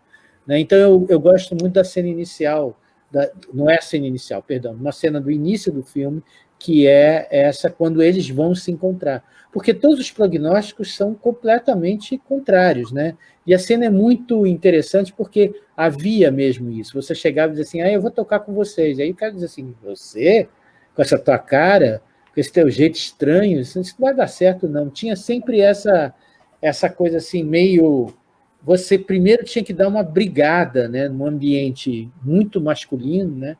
Né? Então eu, eu gosto muito da cena inicial, da, não é a cena inicial, perdão, uma cena do início do filme, que é essa quando eles vão se encontrar. Porque todos os prognósticos são completamente contrários, né? E a cena é muito interessante porque havia mesmo isso. Você chegava e dizia assim, ah, eu vou tocar com vocês. Aí o cara diz assim, você? Com essa tua cara? Com esse teu jeito estranho? Isso não vai dar certo, não. Tinha sempre essa, essa coisa assim, meio... Você primeiro tinha que dar uma brigada, né? Num ambiente muito masculino, né?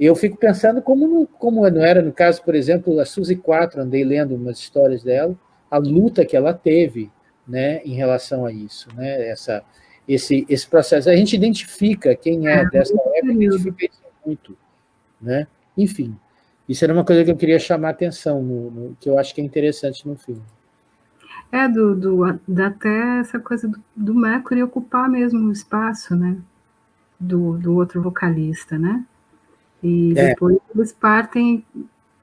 Eu fico pensando como, como não era no caso, por exemplo, a Suzy 4, andei lendo umas histórias dela, a luta que ela teve né, em relação a isso, né, essa, esse, esse processo. A gente identifica quem é, é dessa época, identifica isso muito. Né? Enfim, isso era uma coisa que eu queria chamar a atenção, no, no, que eu acho que é interessante no filme.
É, do, do, da até essa coisa do, do Mercury ocupar mesmo o espaço, né? Do, do outro vocalista, né? E é. depois eles partem,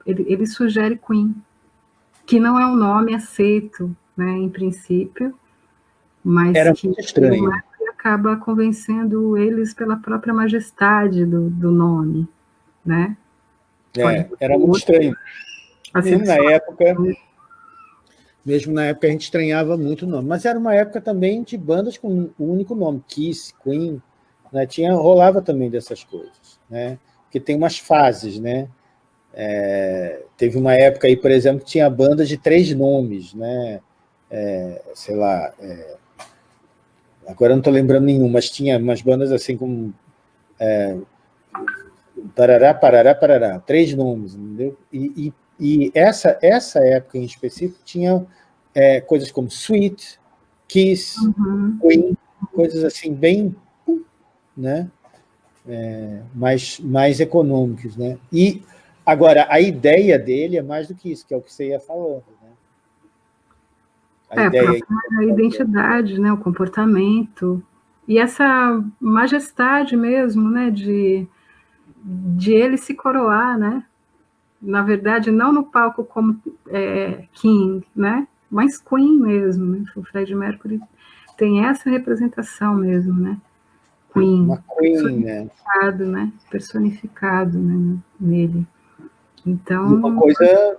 ele, ele, sugere Queen, que não é um nome aceito, né, em princípio, mas
Era
que
estranho.
acaba convencendo eles pela própria majestade do, do nome, né?
É, era muito estranho. Assim, mesmo na época, mesmo na época a gente estranhava muito o nome, mas era uma época também de bandas com o único nome, Kiss, Queen, né? Tinha, rolava também dessas coisas, né? Porque tem umas fases, né? É, teve uma época aí, por exemplo, que tinha bandas de três nomes, né? É, sei lá, é, agora eu não estou lembrando nenhum, mas tinha umas bandas assim como é, Parará, Parará, Parará, três nomes, entendeu? E, e, e essa, essa época em específico tinha é, coisas como Sweet, Kiss, uhum. Queen, coisas assim bem, né? É, mais, mais econômicos. Né? E, agora, a ideia dele é mais do que isso, que é o que você ia falando. Né?
A, é, ideia a identidade, né, o comportamento, e essa majestade mesmo, né, de, de ele se coroar, né? Na verdade, não no palco como é, King, né? Mas Queen mesmo, né? O Fred Mercury tem essa representação mesmo, né? Queen. Uma Queen, né? né? Personificado né? nele. Então...
E uma coisa...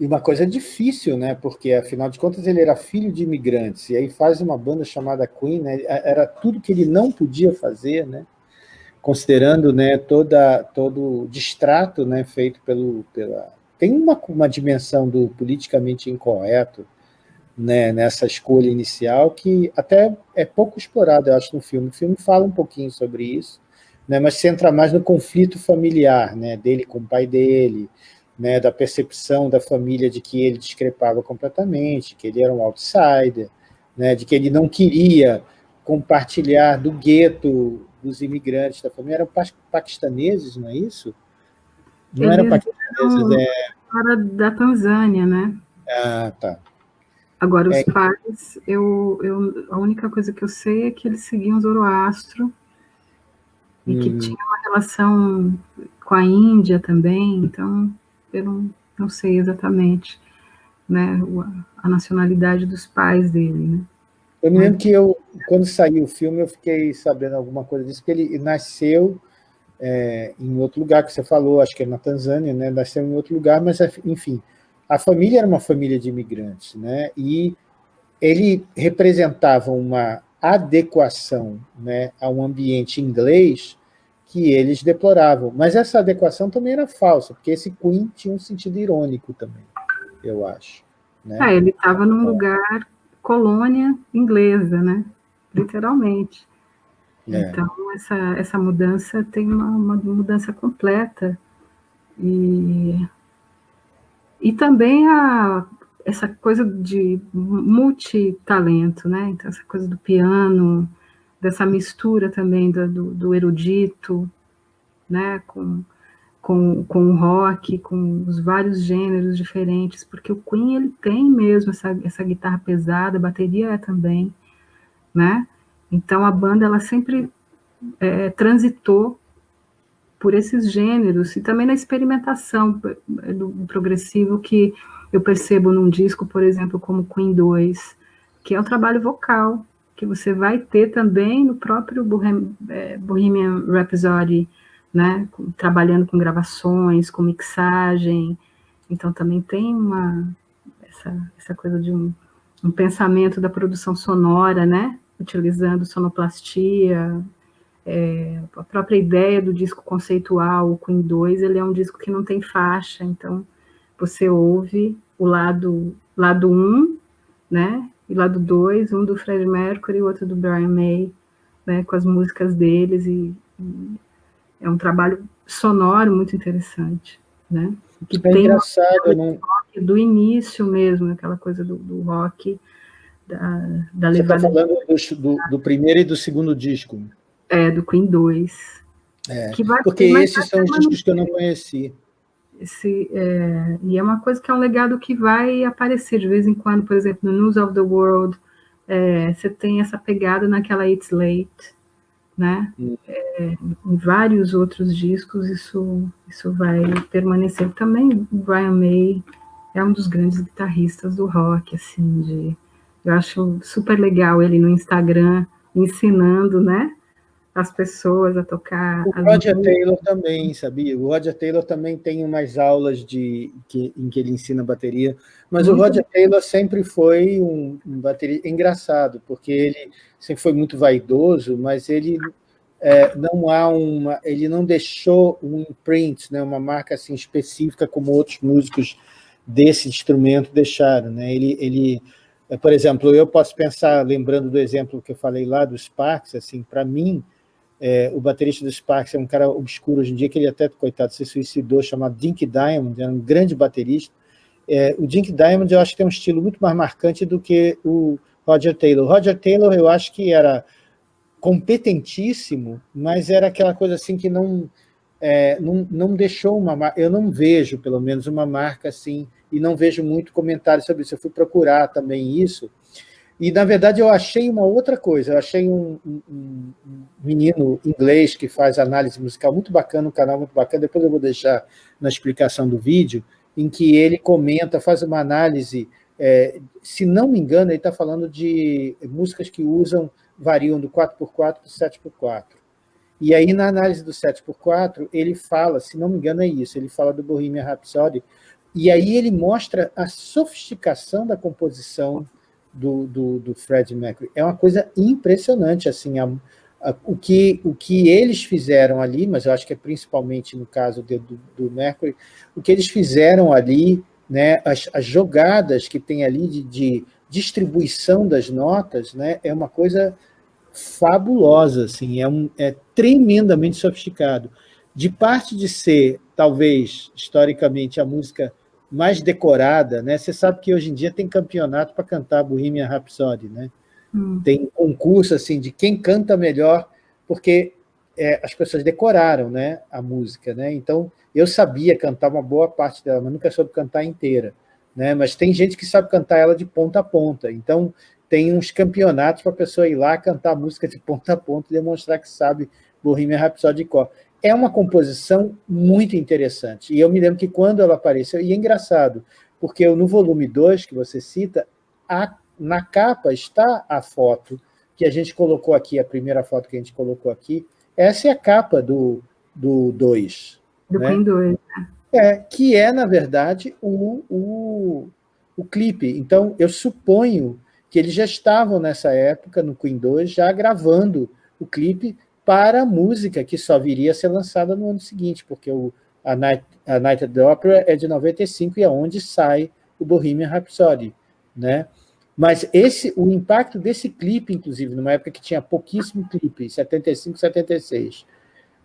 E uma coisa difícil, né? Porque, afinal de contas, ele era filho de imigrantes, e aí faz uma banda chamada Queen, né? Era tudo que ele não podia fazer, né? Considerando né, toda, todo o distrato né, feito pelo... Pela... Tem uma, uma dimensão do politicamente incorreto, né, nessa escolha inicial, que até é pouco explorada, eu acho, no filme. O filme fala um pouquinho sobre isso, né, mas centra mais no conflito familiar, né, dele com o pai dele, né, da percepção da família de que ele discrepava completamente, que ele era um outsider, né, de que ele não queria compartilhar do gueto dos imigrantes da família. Eram paquistaneses, não é isso?
Não eram paquistaneses, é... Era da Tanzânia, né?
Ah, tá.
Agora, os é... pais, eu, eu, a única coisa que eu sei é que eles seguiam Zoroastro e hum. que tinha uma relação com a Índia também, então eu não, não sei exatamente né, a nacionalidade dos pais dele, né?
Eu me lembro que eu, quando saiu o filme, eu fiquei sabendo alguma coisa disso, porque ele nasceu é, em outro lugar, que você falou, acho que é na Tanzânia, né? nasceu em outro lugar, mas, enfim, a família era uma família de imigrantes, né? e ele representava uma adequação né, a um ambiente inglês que eles deploravam. Mas essa adequação também era falsa, porque esse Queen tinha um sentido irônico também, eu acho. Né?
Ah, ele estava num lugar colônia inglesa, né? literalmente. É. Então, essa, essa mudança tem uma, uma mudança completa. E, e também a, essa coisa de multitalento, né? Então, essa coisa do piano, dessa mistura também do, do, erudito, né? Com, com, com o rock, com os vários gêneros diferentes, porque o Queen ele tem mesmo essa, essa guitarra pesada, a bateria é também, né? Então a banda ela sempre é, transitou por esses gêneros e também na experimentação do, do progressivo que eu percebo num disco, por exemplo, como Queen 2, que é um trabalho vocal, que você vai ter também no próprio é, Bohemian Rhapsody, né, trabalhando com gravações, com mixagem, então também tem uma, essa, essa coisa de um, um pensamento da produção sonora, né, utilizando sonoplastia, é, a própria ideia do disco conceitual, o Queen 2, ele é um disco que não tem faixa, então você ouve o lado, lado 1, né, e lado 2, um do Fred Mercury e o outro do Brian May, né, com as músicas deles, e, e é um trabalho sonoro muito interessante, né,
que é tem engraçado, né?
do início mesmo, aquela coisa do, do rock, da, da
Você está falando do, do, do, primeiro e do segundo disco.
É, do Queen 2.
É, porque esses são os discos que eu não conheci.
Esse, é, e é uma coisa que é um legado que vai aparecer de vez em quando, por exemplo, no News of the World, é, você tem essa pegada naquela It's Late, né? Hum. É, em vários outros discos isso, isso vai permanecer. Também o Brian May é um dos grandes guitarristas do rock, assim, de eu acho super legal ele no Instagram ensinando, né? As pessoas a tocar.
O Roger músicas. Taylor também, sabia? O Roger Taylor também tem umas aulas de, que, em que ele ensina bateria, mas muito o Roger. Taylor sempre foi um, um bateria engraçado, porque ele sempre foi muito vaidoso, mas ele é, não há uma, ele não deixou um imprint, né, uma marca assim específica como outros músicos desse instrumento deixaram, né? Ele, ele é, por exemplo, eu posso pensar, lembrando do exemplo que eu falei lá do Sparks, assim, para mim, é, o baterista do Sparks é um cara obscuro hoje em dia, que ele até, coitado, se suicidou, chamado Dink Diamond, era um grande baterista. É, o Dink Diamond, eu acho que tem um estilo muito mais marcante do que o Roger Taylor. O Roger Taylor, eu acho que era competentíssimo, mas era aquela coisa assim que não, é, não, não deixou uma... Eu não vejo, pelo menos, uma marca assim e não vejo muito comentário sobre isso. Eu fui procurar também isso, e, na verdade, eu achei uma outra coisa. Eu achei um, um, um, menino inglês que faz análise musical muito bacana, um canal muito bacana, depois eu vou deixar na explicação do vídeo, em que ele comenta, faz uma análise, é, se não me engano, ele está falando de músicas que usam, variam do 4x4 para o 7x4. E aí, na análise do 7x4, ele fala, se não me engano é isso, ele fala do Bohemian Rhapsody, e aí ele mostra a sofisticação da composição do, do, do Fred Mercury. É uma coisa impressionante, assim, a, a, o, que, o que eles fizeram ali, mas eu acho que é principalmente no caso de, do, do Mercury, o que eles fizeram ali, né, as, as jogadas que tem ali de, de distribuição das notas né, é uma coisa fabulosa, assim, é, um, é tremendamente sofisticado. De parte de ser, talvez, historicamente, a música mais decorada, né? Você sabe que hoje em dia tem campeonato para cantar Bohemian Rhapsody, né? Hum. Tem concurso assim de quem canta melhor, porque é, as pessoas decoraram, né, a música, né? Então eu sabia cantar uma boa parte dela, mas nunca soube cantar inteira, né? Mas tem gente que sabe cantar ela de ponta a ponta. Então tem uns campeonatos para a pessoa ir lá cantar a música de ponta a ponta e demonstrar que sabe Bohemian Rhapsody de cor é uma composição muito interessante. E eu me lembro que quando ela apareceu, e é engraçado, porque no volume 2 que você cita, a, na capa está a foto que a gente colocou aqui, a primeira foto que a gente colocou aqui, essa é a capa do 2. Do 2.
Do né? 2. Né?
É, que é, na verdade, o, o, o clipe. Então, eu suponho que eles já estavam nessa época, no Queen 2, já gravando o clipe para a música que só viria a ser lançada no ano seguinte, porque o, a, Night, a Night at the Opera é de 95 e é onde sai o Bohemian Rhapsody. Né? Mas esse, o impacto desse clipe, inclusive, numa época que tinha pouquíssimo clipe, 75, 76,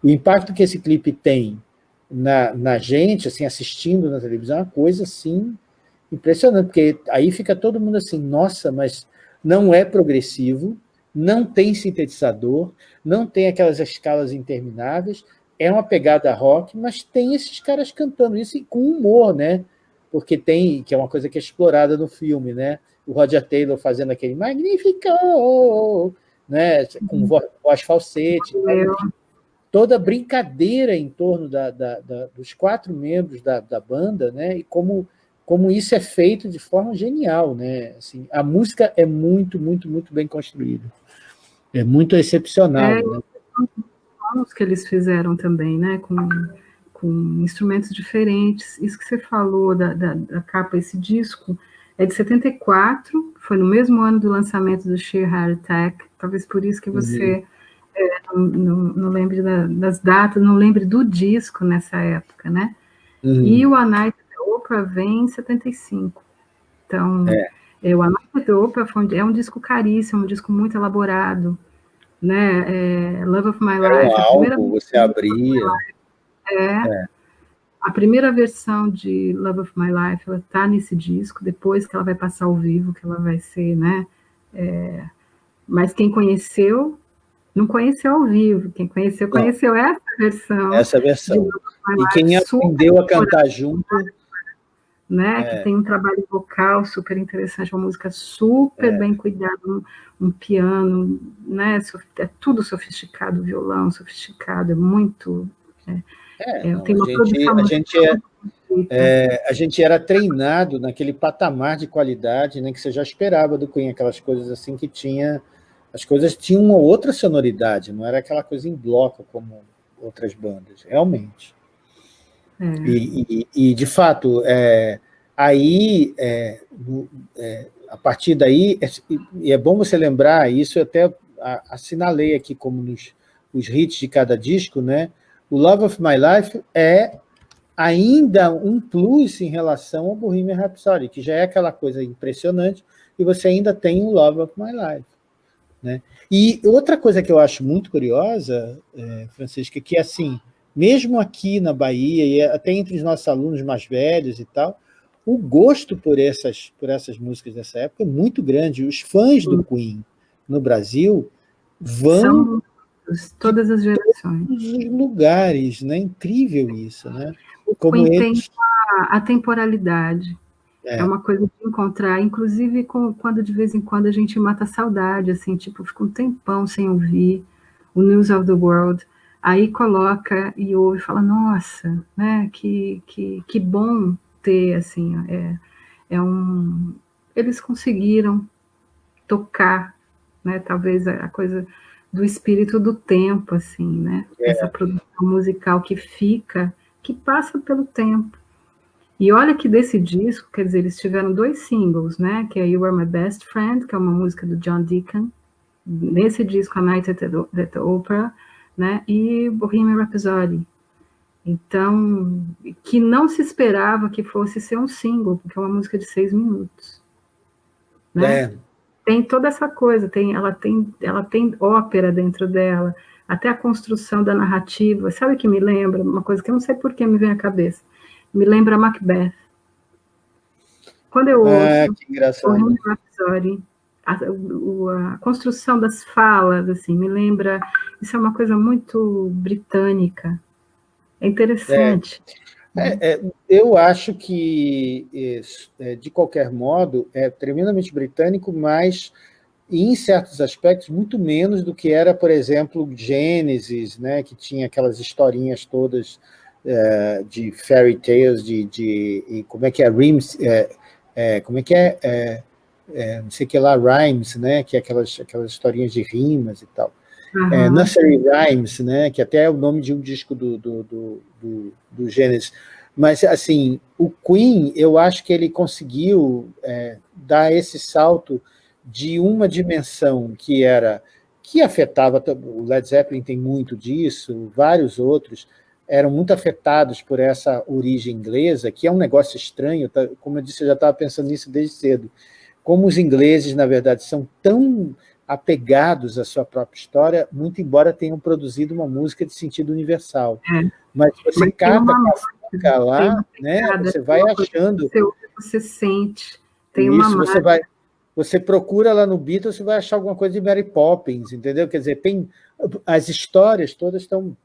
o impacto que esse clipe tem na, na gente, assim, assistindo na televisão, é uma coisa assim impressionante, porque aí fica todo mundo assim, nossa, mas não é progressivo, não tem sintetizador, não tem aquelas escalas intermináveis, é uma pegada rock, mas tem esses caras cantando isso com humor, né? Porque tem, que é uma coisa que é explorada no filme, né? O Roger Taylor fazendo aquele Magnifico, né? com voz, voz falsete. Toda brincadeira em torno da, da, da, dos quatro membros da, da banda, né? E como como isso é feito de forma genial, né? Assim, a música é muito, muito, muito bem construída. É muito excepcional. É, né?
Os que eles fizeram também, né? Com, com instrumentos diferentes. Isso que você falou da, da, da capa, esse disco, é de 74, foi no mesmo ano do lançamento do Sheer Heart Attack, talvez por isso que uhum. você uhum. é, não, não, não, lembre da, das datas, não lembre do disco nessa época, né? Uhum. E o A Night Oprah vem em 75. Então, é. É, o Another Oprah é um disco caríssimo, um disco muito elaborado, né? É, Love of My Life.
É um álbum, você abria.
É, é. A primeira versão de Love of My Life, ela tá nesse disco, depois que ela vai passar ao vivo, que ela vai ser, né? É, mas quem conheceu, não conheceu ao vivo. Quem conheceu, conheceu essa versão.
Essa versão. E quem aprendeu a cantar junto
né? É. Que tem um trabalho vocal super interessante, uma música super é. bem cuidada, um, um, piano, né? É tudo sofisticado, violão sofisticado, é muito. É,
é, é tem uma a gente, a gente é, é, a gente era treinado naquele patamar de qualidade, né? Que você já esperava do Queen, aquelas coisas assim que tinha. As coisas tinham uma outra sonoridade, não era aquela coisa em bloco como outras bandas, realmente. É. E, e, e, de fato, é, aí, é, é, a partir daí, é, e é bom você lembrar, isso eu até assinalei aqui como nos os hits de cada disco, né? o Love of My Life é ainda um plus em relação ao Bohemian Rhapsody, que já é aquela coisa impressionante, e você ainda tem o Love of My Life. Né? E outra coisa que eu acho muito curiosa, é, Francisca, que assim, mesmo aqui na Bahia, e até entre os nossos alunos mais velhos e tal, o gosto por essas, por essas músicas dessa época é muito grande. Os fãs do Queen no Brasil vão...
São todas as gerações.
Todos os lugares, né? Incrível isso, né?
O Como Queen eles... tem a, a temporalidade. É. é. uma coisa de encontrar, inclusive com, quando de vez em quando a gente mata a saudade, assim, tipo, fica um tempão sem ouvir o News of the World, aí coloca e ouve e fala, nossa, né, que, que, que bom ter, assim, é, é um... Eles conseguiram tocar, né, talvez a coisa do espírito do tempo, assim, né, é. essa produção musical que fica, que passa pelo tempo. E olha que desse disco, quer dizer, eles tiveram dois singles, né, que é You Are My Best Friend, que é uma música do John Deacon, nesse disco, A Night at the, at the Opera, né? E Bohemian Rhapsody. Então, que não se esperava que fosse ser um single, porque é uma música de seis minutos. né? É. Tem toda essa coisa, tem, ela, tem, ela tem ópera dentro dela, até a construção da narrativa. Sabe o que me lembra? Uma coisa que eu não sei por que me vem à cabeça. Me lembra Macbeth. Quando eu é, ouço o Rhapsody, a, a, construção das falas, assim, me lembra... Isso é uma coisa muito britânica. É interessante.
É, é, eu acho que, é, de qualquer modo, é tremendamente britânico, mas, em certos aspectos, muito menos do que era, por exemplo, Gênesis, né, que tinha aquelas historinhas todas é, de fairy tales, de, de, como é que é, Rims, é, é, como é que é, é, não sei o que lá, Rhymes, né, que é aquelas, aquelas historinhas de rimas e tal. Uhum. É, Nursery Rhymes, né, que até é o nome de um disco do, do, do, do, do Gênesis. Mas, assim, o Queen, eu acho que ele conseguiu é, dar esse salto de uma dimensão que era que afetava, o Led Zeppelin tem muito disso, vários outros, eram muito afetados por essa origem inglesa, que é um negócio estranho, tá? como eu disse, eu já estava pensando nisso desde cedo. Como os ingleses, na verdade, são tão apegados à sua própria história, muito embora tenham produzido uma música de sentido universal. É. Mas você Mas cata uma música lá, né, você vai achando...
Você, sente, tem
isso, uma você vai Você procura lá no Beatles, você vai achar alguma coisa de Mary Poppins, entendeu? Quer dizer, tem, as histórias todas estão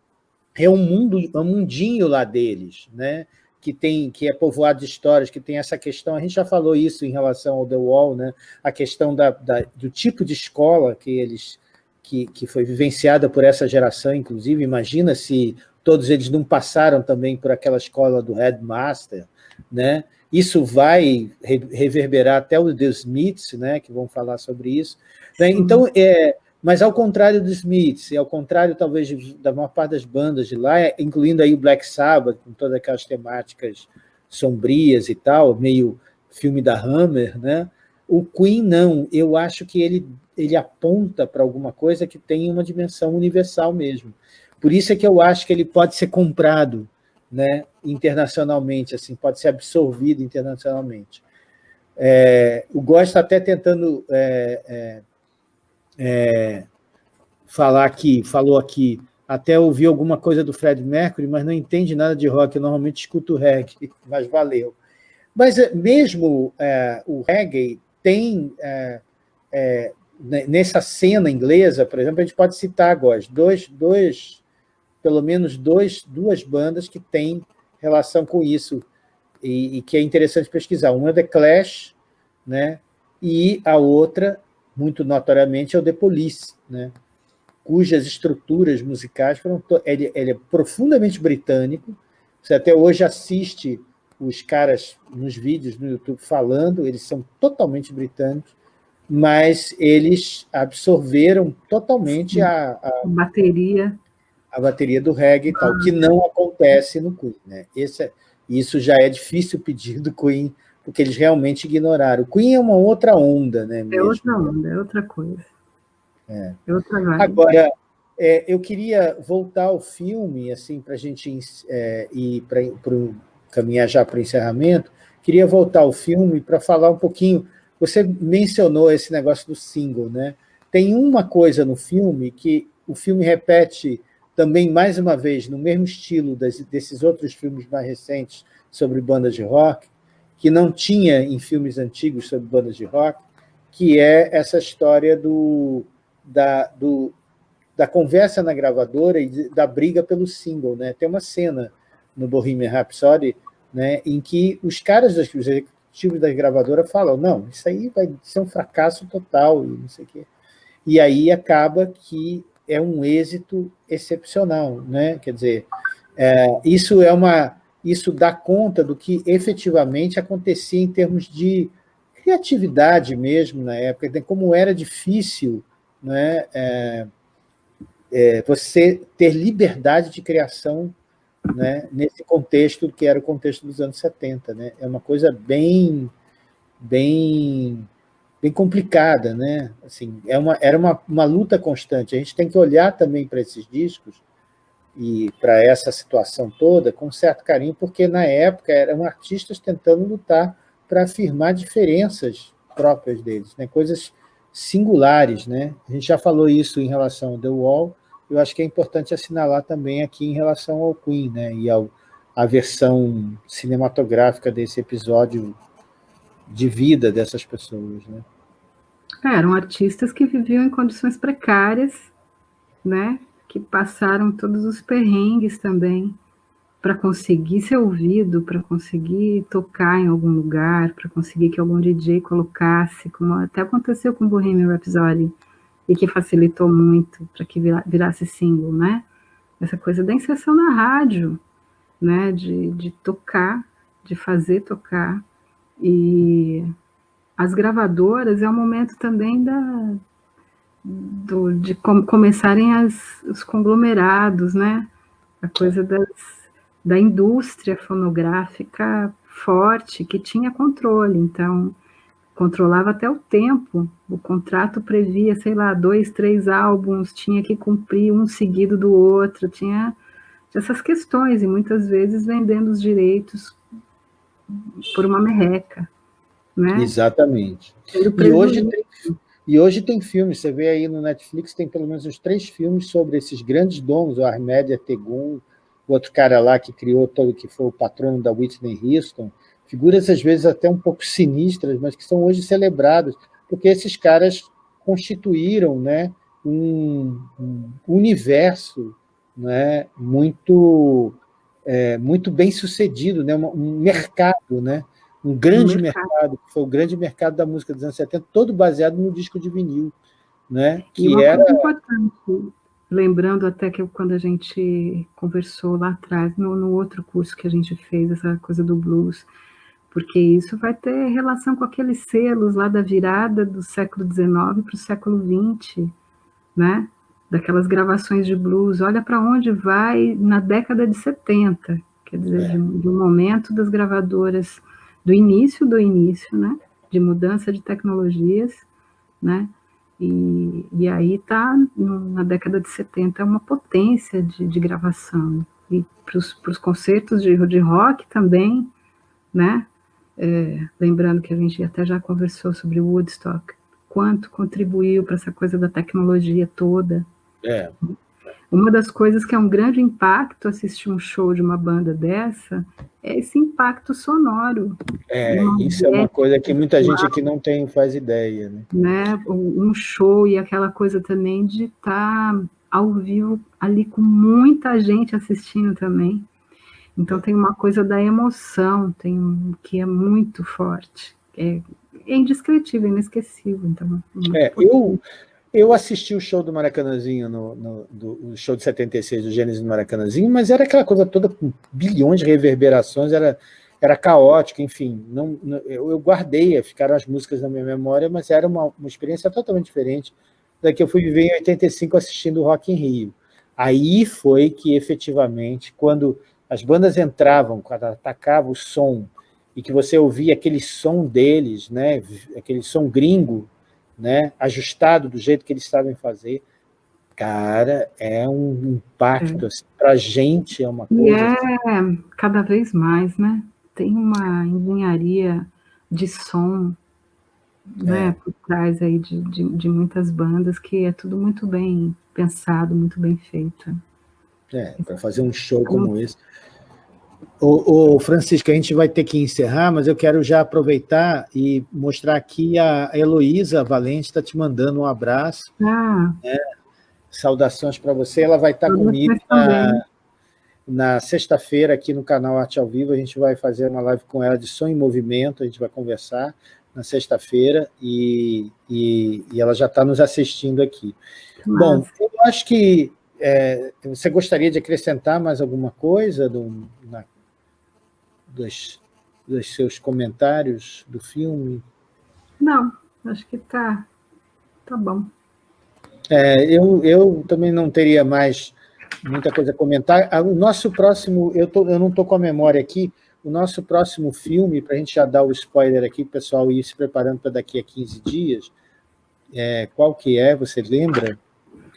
é um mundo, é um mundinho lá deles, né? Que tem que é povoado de histórias, que tem essa questão, a gente já falou isso em relação ao The Wall, né? a questão da, da do tipo de escola que eles que, que foi vivenciada por essa geração, inclusive, imagina se todos eles não passaram também por aquela escola do headmaster, né? Isso vai reverberar até os The Smiths, né? que vão falar sobre isso. Né? Então, é, mas ao contrário dos Smiths, e ao contrário talvez de, da maior parte das bandas de lá, incluindo aí o Black Sabbath, com todas aquelas temáticas sombrias e tal, meio filme da Hammer, né? O Queen não, eu acho que ele, ele aponta para alguma coisa que tem uma dimensão universal mesmo. Por isso é que eu acho que ele pode ser comprado né, internacionalmente, assim, pode ser absorvido internacionalmente. É, o Góes está até tentando é, é, é, falar aqui, falou aqui, até ouvi alguma coisa do Fred Mercury, mas não entende nada de rock, eu normalmente escuto reggae, [LAUGHS] mas valeu. Mas é, mesmo é, o reggae tem, é, é, nessa cena inglesa, por exemplo, a gente pode citar agora, dois, dois, pelo menos dois, duas bandas que têm relação com isso, e, e que é interessante pesquisar. Uma é The Clash, né? e a outra muito notoriamente, é o The Police, né? cujas estruturas musicais foram... Ele, ele é profundamente britânico, você até hoje assiste os caras nos vídeos no YouTube falando, eles são totalmente britânicos, mas eles absorveram totalmente a, a,
bateria
a bateria do reggae e tal, que não acontece no Queen. Né? Esse é, isso já é difícil pedir do Queen porque eles realmente ignoraram. O Queen é uma outra onda, né?
Mesmo. É outra onda, é outra coisa.
É. é outra vibe. Agora, é, eu queria voltar ao filme, assim, para a gente é, ir para caminhar já para o encerramento, queria voltar ao filme para falar um pouquinho, você mencionou esse negócio do single, né? Tem uma coisa no filme que o filme repete também, mais uma vez, no mesmo estilo das, desses outros filmes mais recentes sobre bandas de rock, que não tinha em filmes antigos sobre bandas de rock, que é essa história do, da, do, da conversa na gravadora e da briga pelo single. Né? Tem uma cena no Bohemian Rhapsody né, em que os caras, dos executivos da gravadora falam não, isso aí vai ser um fracasso total, e não sei o quê. E aí acaba que é um êxito excepcional. Né? Quer dizer, é, isso é uma isso dá conta do que efetivamente acontecia em termos de criatividade mesmo na época, como era difícil né, é, é, você ter liberdade de criação né, nesse contexto que era o contexto dos anos 70. Né? É uma coisa bem, bem, bem complicada. Né? Assim, é uma, era uma, uma luta constante. A gente tem que olhar também para esses discos e para essa situação toda com certo carinho, porque na época eram artistas tentando lutar para afirmar diferenças próprias deles, né? coisas singulares. Né? A gente já falou isso em relação ao The Wall, eu acho que é importante assinalar também aqui em relação ao Queen, né? e ao, a versão cinematográfica desse episódio de vida dessas pessoas. Né?
É, eram artistas que viviam em condições precárias, né? Que passaram todos os perrengues também para conseguir ser ouvido, para conseguir tocar em algum lugar, para conseguir que algum DJ colocasse, como até aconteceu com o Bohemian Rhapsody, e que facilitou muito para que virasse single, né? Essa coisa da inserção na rádio, né? De, de tocar, de fazer tocar. E as gravadoras é o momento também da, do, de com, começarem as, os conglomerados, né? A coisa das, da indústria fonográfica forte, que tinha controle, então controlava até o tempo. O contrato previa, sei lá, dois, três álbuns, tinha que cumprir um seguido do outro, tinha essas questões, e muitas vezes vendendo os direitos por uma merreca. Né?
Exatamente. E hoje, tem, e hoje tem filmes, você vê aí no Netflix, tem pelo menos uns três filmes sobre esses grandes donos, o Armédia Tegum, o outro cara lá que criou todo, que foi o patrono da Whitney Houston, figuras às vezes até um pouco sinistras, mas que são hoje celebradas, porque esses caras constituíram né, um, um universo né, muito, é, muito bem sucedido, né, um mercado, né, um grande um mercado. mercado, que foi o grande mercado da música dos anos 70, todo baseado no disco de vinil. Né, que era
importante, lembrando até que quando a gente conversou lá atrás, no, no, outro curso que a gente fez, essa coisa do blues, porque isso vai ter relação com aqueles selos lá da virada do século XIX para o século XX, né? daquelas gravações de blues, olha para onde vai na década de 70, quer dizer, é. de, um momento das gravadoras, do início do início, né? de mudança de tecnologias, né? E, e aí está na década de 70 é uma potência de, de gravação. E para os concertos de, de rock também, né? É, lembrando que a gente até já conversou sobre Woodstock, quanto contribuiu para essa coisa da tecnologia toda.
É.
Uma das coisas que é um grande impacto assistir um show de uma banda dessa é esse impacto sonoro.
É, isso é uma coisa que muita gente aqui não tem, faz ideia. Né?
né? Um show e aquela coisa também de estar tá ao vivo ali com muita gente assistindo também. Então tem uma coisa da emoção, tem um, que é muito forte, é, é indescritível, inesquecível. Então,
é, eu, eu assisti o show do Maracanãzinho, no, no do, show de 76 do Gênesis do Maracanãzinho, mas era aquela coisa toda com bilhões de reverberações, era, era caótico, enfim. Não, não eu, eu, guardei, ficaram as músicas na minha memória, mas era uma, uma experiência totalmente diferente da que eu fui viver em 85 assistindo o Rock in Rio. Aí foi que, efetivamente, quando as bandas entravam, quando atacava o som, e que você ouvia aquele som deles, né, aquele som gringo, né, ajustado do jeito que eles sabem fazer, cara, é um impacto, é. assim, para a gente é uma coisa...
E é assim. cada vez mais, né? Tem uma engenharia de som né, é. por trás aí de, de, de, muitas bandas que é tudo muito bem pensado, muito bem feito.
É, para fazer um show como esse. O, o, Francisco, a gente vai ter que encerrar, mas eu quero já aproveitar e mostrar aqui a Heloísa Valente está te mandando um abraço.
Ah.
Né? Saudações para você. Ela vai estar comigo na, na sexta-feira aqui no canal Arte ao Vivo. A gente vai fazer uma live com ela de som em movimento, a gente vai conversar na sexta-feira e, e, e, ela já está nos assistindo aqui. Bom, eu acho que é, você gostaria de acrescentar mais alguma coisa do, na, dos, dos seus comentários do filme?
Não, acho que está tá bom.
É, eu, eu também não teria mais muita coisa a comentar. Ah, o nosso próximo, eu, tô, eu não estou com a memória aqui, o nosso próximo filme, para a gente já dar o spoiler aqui, o pessoal ir se preparando para daqui a 15 dias, é, qual que é, você lembra?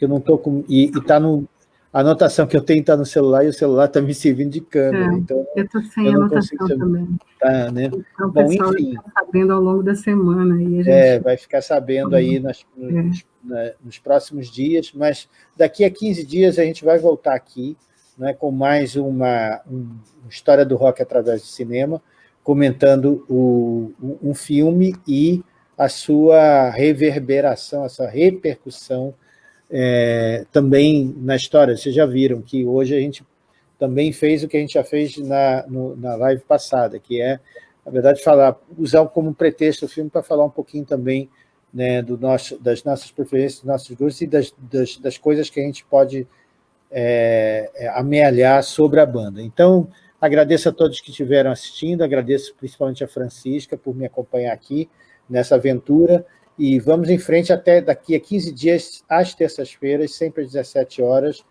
Que eu não estou com... E está no... a anotação que eu tenho está no celular e o celular está me servindo de câmera. É, então,
eu estou sem eu anotação também.
Tá, né?
Então, Bom, enfim. Está sabendo ao longo da semana.
E gente... É, vai ficar sabendo aí nas, nos, é. na, nos, próximos dias, mas daqui a 15 dias a gente vai voltar aqui né, com mais uma, história do rock através do cinema, comentando o, um filme e a sua reverberação, a sua repercussão é, também na história. Vocês já viram que hoje a gente também fez o que a gente já fez na, no, na live passada, que é, na verdade, falar, usar como pretexto o filme para falar um pouquinho também né, do nosso, das nossas preferências, dos nossos gostos e das, das, das coisas que a gente pode é, é, amealhar sobre a banda. Então, agradeço a todos que estiveram assistindo, agradeço principalmente a Francisca por me acompanhar aqui nessa aventura, e vamos em frente até daqui a 15 dias, às terças-feiras, sempre às 17 horas.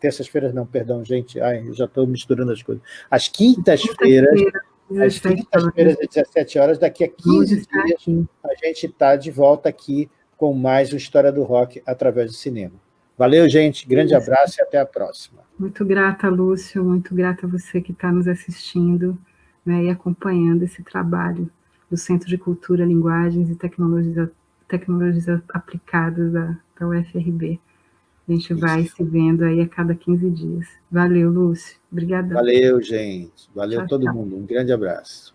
Terças-feiras não, perdão, gente. Ai, eu já estou misturando as coisas. Às quintas-feiras, às quintas-feiras, às 17 horas, daqui a 15 dias, a gente está de volta aqui com mais uma História do Rock através do cinema. Valeu, gente. Grande Isso. abraço e até a próxima.
Muito grata, Lúcio. Muito grata a você que está nos assistindo né, e acompanhando esse trabalho do Centro de Cultura, Linguagens e Tecnologias tecnologias aplicadas da, da UFRB. A gente Isso. vai se vendo aí a cada 15 dias. Valeu, Lúcio. Obrigada.
Valeu, gente. Valeu tchau, todo tchau. mundo. Um grande abraço.